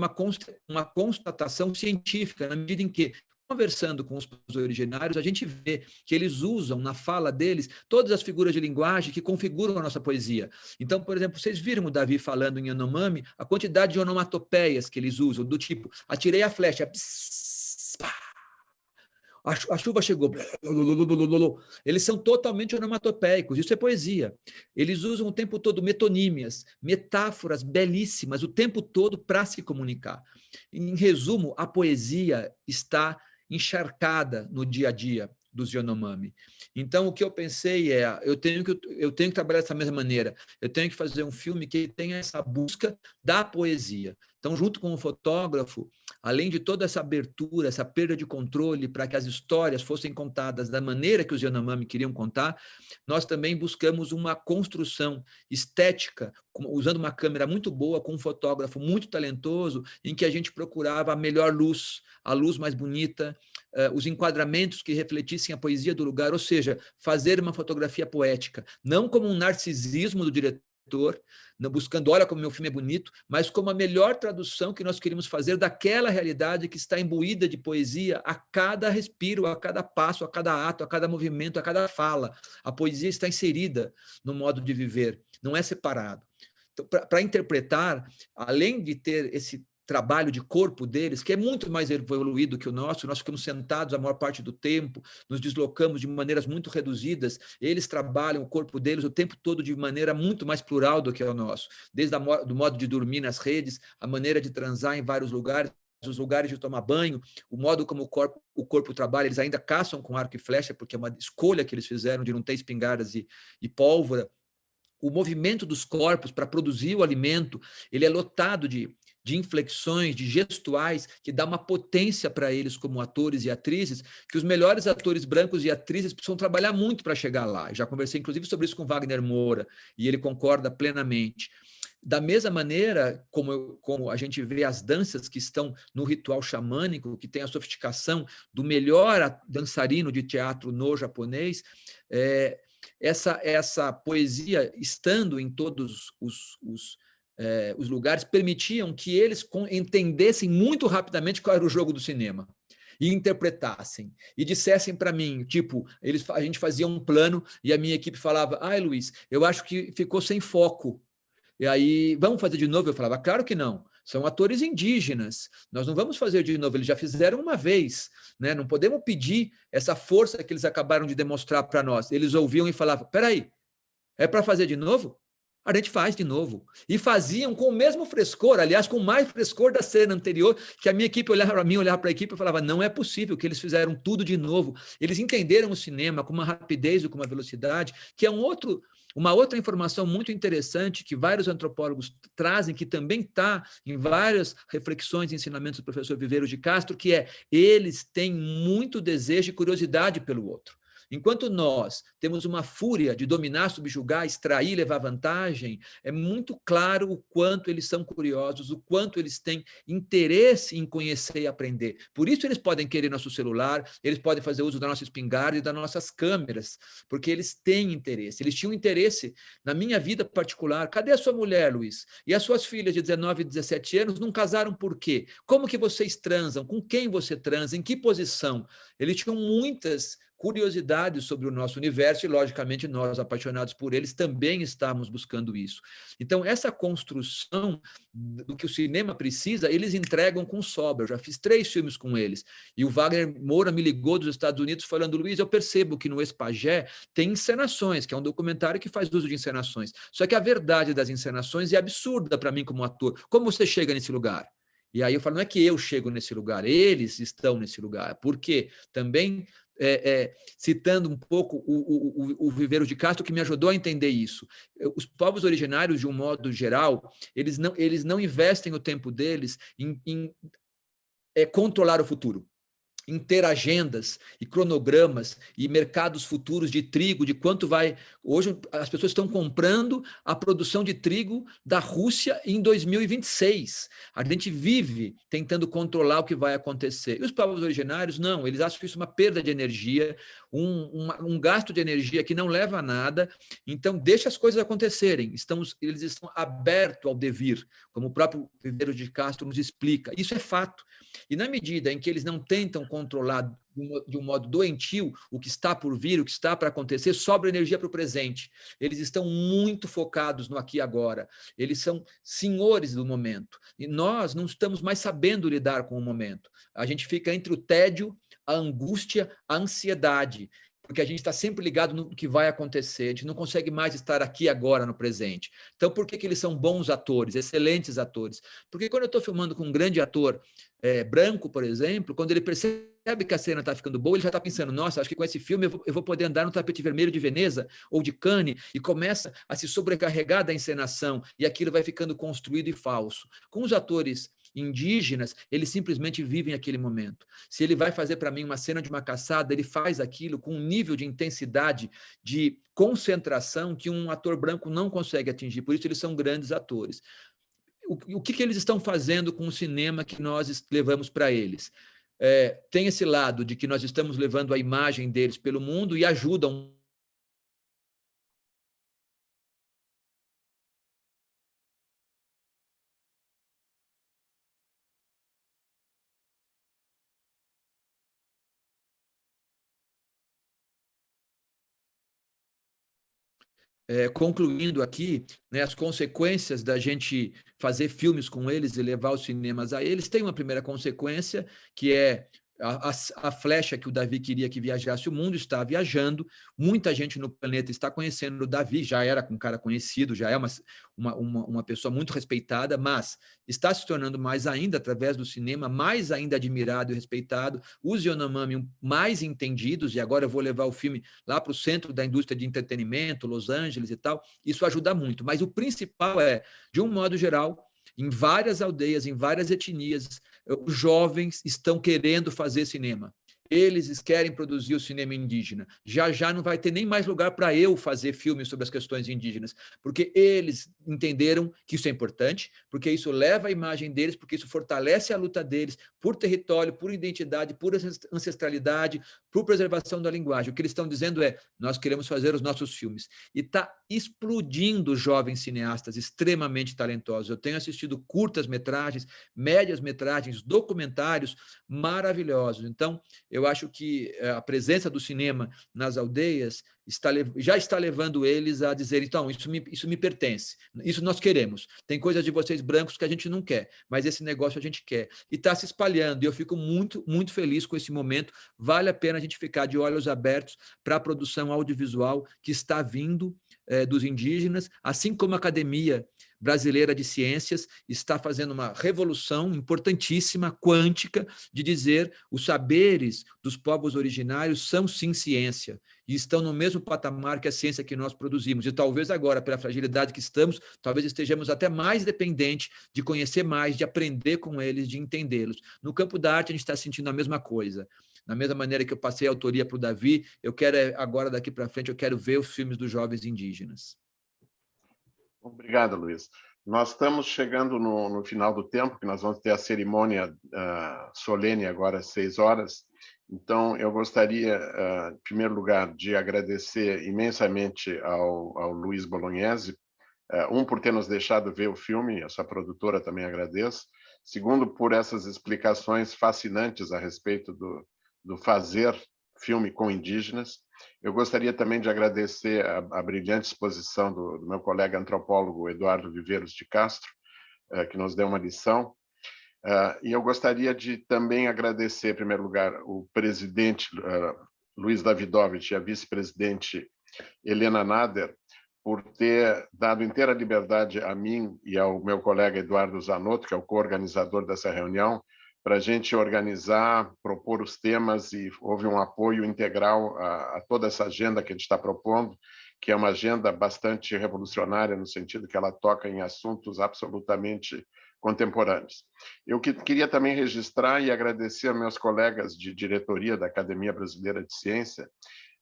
E: uma constatação científica, na medida em que conversando com os originários, a gente vê que eles usam na fala deles todas as figuras de linguagem que configuram a nossa poesia. Então, por exemplo, vocês viram o Davi falando em Yanomami, a quantidade de onomatopeias que eles usam, do tipo, atirei a flecha, pss, a, a chuva chegou, eles são totalmente onomatopeicos, isso é poesia. Eles usam o tempo todo metonímias, metáforas belíssimas, o tempo todo para se comunicar. Em resumo, a poesia está encharcada no dia a dia dos Yanomami. Então, o que eu pensei é, eu tenho, que, eu tenho que trabalhar dessa mesma maneira, eu tenho que fazer um filme que tenha essa busca da poesia. Então, junto com o fotógrafo, além de toda essa abertura, essa perda de controle para que as histórias fossem contadas da maneira que os Yanomami queriam contar, nós também buscamos uma construção estética, usando uma câmera muito boa, com um fotógrafo muito talentoso, em que a gente procurava a melhor luz, a luz mais bonita, uh, os enquadramentos que refletissem a poesia do lugar, ou seja, fazer uma fotografia poética, não como um narcisismo do diretor, buscando, olha como meu filme é bonito, mas como a melhor tradução que nós queríamos fazer daquela realidade que está imbuída de poesia a cada respiro, a cada passo, a cada ato, a cada movimento, a cada fala. A poesia está inserida no modo de viver, não é separado. Então, para interpretar, além de ter esse trabalho de corpo deles, que é muito mais evoluído que o nosso, nós ficamos sentados a maior parte do tempo, nos deslocamos de maneiras muito reduzidas, eles trabalham o corpo deles o tempo todo de maneira muito mais plural do que o nosso, desde o do modo de dormir nas redes, a maneira de transar em vários lugares, os lugares de tomar banho, o modo como o corpo, o corpo trabalha, eles ainda caçam com arco e flecha, porque é uma escolha que eles fizeram de não ter espingardas e, e pólvora, o movimento dos corpos para produzir o alimento, ele é lotado de, de inflexões, de gestuais, que dá uma potência para eles como atores e atrizes, que os melhores atores brancos e atrizes precisam trabalhar muito para chegar lá. Já conversei, inclusive, sobre isso com Wagner Moura, e ele concorda plenamente. Da mesma maneira como, eu, como a gente vê as danças que estão no ritual xamânico, que tem a sofisticação do melhor dançarino de teatro no japonês, é, essa, essa poesia, estando em todos os, os, eh, os lugares, permitiam que eles entendessem muito rapidamente qual era o jogo do cinema e interpretassem, e dissessem para mim, tipo, eles, a gente fazia um plano e a minha equipe falava, ai Luiz, eu acho que ficou sem foco, e aí, vamos fazer de novo? Eu falava, claro que não, são atores indígenas, nós não vamos fazer de novo, eles já fizeram uma vez, né? não podemos pedir essa força que eles acabaram de demonstrar para nós. Eles ouviam e falavam, peraí, é para fazer de novo? A gente faz de novo. E faziam com o mesmo frescor, aliás, com mais frescor da cena anterior, que a minha equipe olhava para mim, olhava para a equipe e falava, não é possível que eles fizeram tudo de novo. Eles entenderam o cinema com uma rapidez e com uma velocidade, que é um outro uma outra informação muito interessante que vários antropólogos trazem, que também está em várias reflexões e ensinamentos do professor Viveiro de Castro, que é eles têm muito desejo e curiosidade pelo outro. Enquanto nós temos uma fúria de dominar, subjugar, extrair, levar vantagem, é muito claro o quanto eles são curiosos, o quanto eles têm interesse em conhecer e aprender. Por isso eles podem querer nosso celular, eles podem fazer uso da nossa espingarda e das nossas câmeras, porque eles têm interesse. Eles tinham interesse na minha vida particular. Cadê a sua mulher, Luiz? E as suas filhas de 19 e 17 anos não casaram por quê? Como que vocês transam? Com quem você transa? Em que posição? Eles tinham muitas curiosidades sobre o nosso universo e, logicamente, nós, apaixonados por eles, também estamos buscando isso. Então, essa construção do que o cinema precisa, eles entregam com sobra. Eu já fiz três filmes com eles. E o Wagner Moura me ligou dos Estados Unidos falando, Luiz, eu percebo que no Espagé tem encenações, que é um documentário que faz uso de encenações. Só que a verdade das encenações é absurda para mim como ator. Como você chega nesse lugar? E aí eu falo, não é que eu chego nesse lugar, eles estão nesse lugar, porque também é, é, citando um pouco o, o, o Viveiro de Castro, que me ajudou a entender isso. Os povos originários, de um modo geral, eles não, eles não investem o tempo deles em, em é, controlar o futuro em ter agendas e cronogramas e mercados futuros de trigo, de quanto vai... Hoje as pessoas estão comprando a produção de trigo da Rússia em 2026. A gente vive tentando controlar o que vai acontecer. E os povos originários, não, eles acham isso uma perda de energia, um, um gasto de energia que não leva a nada, então deixa as coisas acontecerem. Estamos, eles estão abertos ao devir, como o próprio Viveiro de Castro nos explica. Isso é fato. E na medida em que eles não tentam controlar de um modo doentio o que está por vir, o que está para acontecer, sobra energia para o presente. Eles estão muito focados no aqui e agora. Eles são senhores do momento. E nós não estamos mais sabendo lidar com o momento. A gente fica entre o tédio, a angústia, a ansiedade porque a gente está sempre ligado no que vai acontecer, a gente não consegue mais estar aqui agora no presente. Então, por que, que eles são bons atores, excelentes atores? Porque quando eu estou filmando com um grande ator é, branco, por exemplo, quando ele percebe que a cena está ficando boa, ele já está pensando, nossa, acho que com esse filme eu vou, eu vou, poder andar no tapete vermelho de Veneza ou de Cannes, e começa a se sobrecarregar da encenação, e aquilo vai ficando construído e falso. Com os atores indígenas, eles simplesmente vivem aquele momento. Se ele vai fazer para mim uma cena de uma caçada, ele faz aquilo com um nível de intensidade, de concentração que um ator branco não consegue atingir, por isso eles são grandes atores. O, o que, que eles estão fazendo com o cinema que nós levamos para eles? É, tem esse lado de que nós estamos levando a imagem deles pelo mundo e ajudam É, concluindo aqui, né, as consequências da gente fazer filmes com eles e levar os cinemas a eles, tem uma primeira consequência, que é a, a, flecha que o Davi queria que viajasse o mundo está viajando, muita gente no planeta está conhecendo o Davi, já era um cara conhecido, já é uma, uma, uma, uma pessoa muito respeitada, mas está se tornando mais ainda, através do cinema, mais ainda admirado e respeitado, os Yanomami mais entendidos, e agora eu vou levar o filme lá para o centro da indústria de entretenimento, Los Angeles e tal, isso ajuda muito, mas o principal é, de um modo geral, em várias aldeias, em várias etnias, os jovens estão querendo fazer cinema eles querem produzir o cinema indígena. Já já não vai ter nem mais lugar para eu fazer filmes sobre as questões indígenas, porque eles entenderam que isso é importante, porque isso leva a imagem deles, porque isso fortalece a luta deles por território, por identidade, por ancestralidade, por preservação da linguagem. O que eles estão dizendo é, nós queremos fazer os nossos filmes. E está explodindo jovens cineastas extremamente talentosos. Eu tenho assistido curtas-metragens, médias-metragens, documentários maravilhosos. Então, eu acho que eh, a presença do cinema nas aldeias está, já está levando eles a dizer, então, isso me, isso me pertence, isso nós queremos. Tem coisas de vocês brancos que a gente não quer, mas esse negócio a gente quer. E está se espalhando, e eu fico muito, muito feliz com esse momento. Vale a pena a gente ficar de olhos abertos para a produção audiovisual que está vindo dos indígenas, assim como a academia brasileira de ciências está fazendo uma revolução importantíssima, quântica, de dizer os saberes dos povos originários são sim ciência e estão no mesmo patamar que a ciência que nós produzimos. E talvez agora, pela fragilidade que estamos, talvez estejamos até mais dependentes de conhecer mais, de aprender com eles, de entendê-los. No campo da arte, a gente está sentindo a mesma coisa. Da mesma maneira que eu passei a autoria para o Davi, eu quero eh, agora, daqui para frente, eu quero ver os filmes dos jovens indígenas.
C: Obrigado, Luiz. Nós estamos chegando no, no, final do tempo, que nós vamos ter a cerimônia uh, solene agora às seis horas. Então, eu gostaria, uh, em primeiro lugar, de agradecer imensamente ao, ao Luiz Bolognese, uh, um, por ter nos deixado ver o filme, a sua produtora também agradeço. Segundo, por essas explicações fascinantes a respeito do, do fazer filme com indígenas. Eu gostaria também de agradecer a, a brilhante exposição do, do, meu colega antropólogo Eduardo Viveiros de Castro, uh, que nos deu uma lição. Uh, e eu gostaria de também agradecer, em primeiro lugar, o presidente uh, Luiz Davidovich e a vice-presidente Helena Nader, por ter dado inteira liberdade a mim e ao meu colega Eduardo Zanotto, que é o co-organizador dessa reunião, para a gente organizar, propor os temas e houve um apoio integral a, a toda essa agenda que a gente está propondo, que é uma agenda bastante revolucionária no sentido que ela toca em assuntos absolutamente contemporâneos. Eu que, queria também registrar e agradecer aos meus colegas de diretoria da Academia Brasileira de Ciência.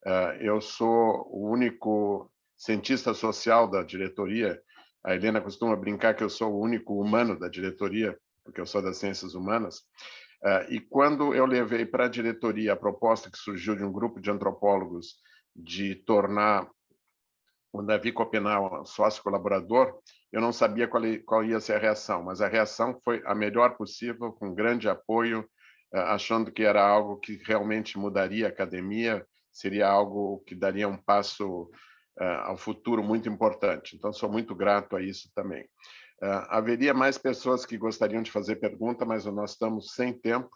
C: Uh, eu sou o único cientista social da diretoria. A Helena costuma brincar que eu sou o único humano da diretoria, porque eu sou das ciências humanas, uh, e quando eu levei para a diretoria a proposta que surgiu de um grupo de antropólogos de tornar o Davi Copenau sócio colaborador, eu não sabia qual, qual ia ser a reação, mas a reação foi a melhor possível, com grande apoio, uh, achando que era algo que realmente mudaria a academia, seria algo que daria um passo uh, ao futuro muito importante. Então, sou muito grato a isso também. Uh, haveria mais pessoas que gostariam de fazer pergunta, mas nós estamos sem tempo.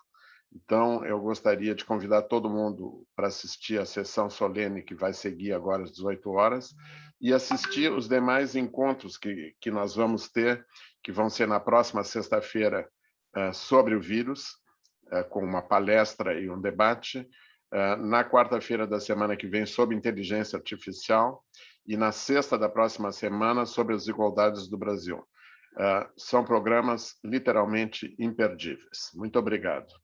C: Então, eu gostaria de convidar todo mundo para assistir a sessão solene que vai seguir agora às 18 horas e assistir os demais encontros que, que nós vamos ter, que vão ser na próxima sexta-feira uh, sobre o vírus, uh, com uma palestra e um debate, na quarta-feira da semana que vem sobre inteligência artificial e na sexta da próxima semana sobre as desigualdades do Brasil. Uh, são programas literalmente imperdíveis. Muito obrigado.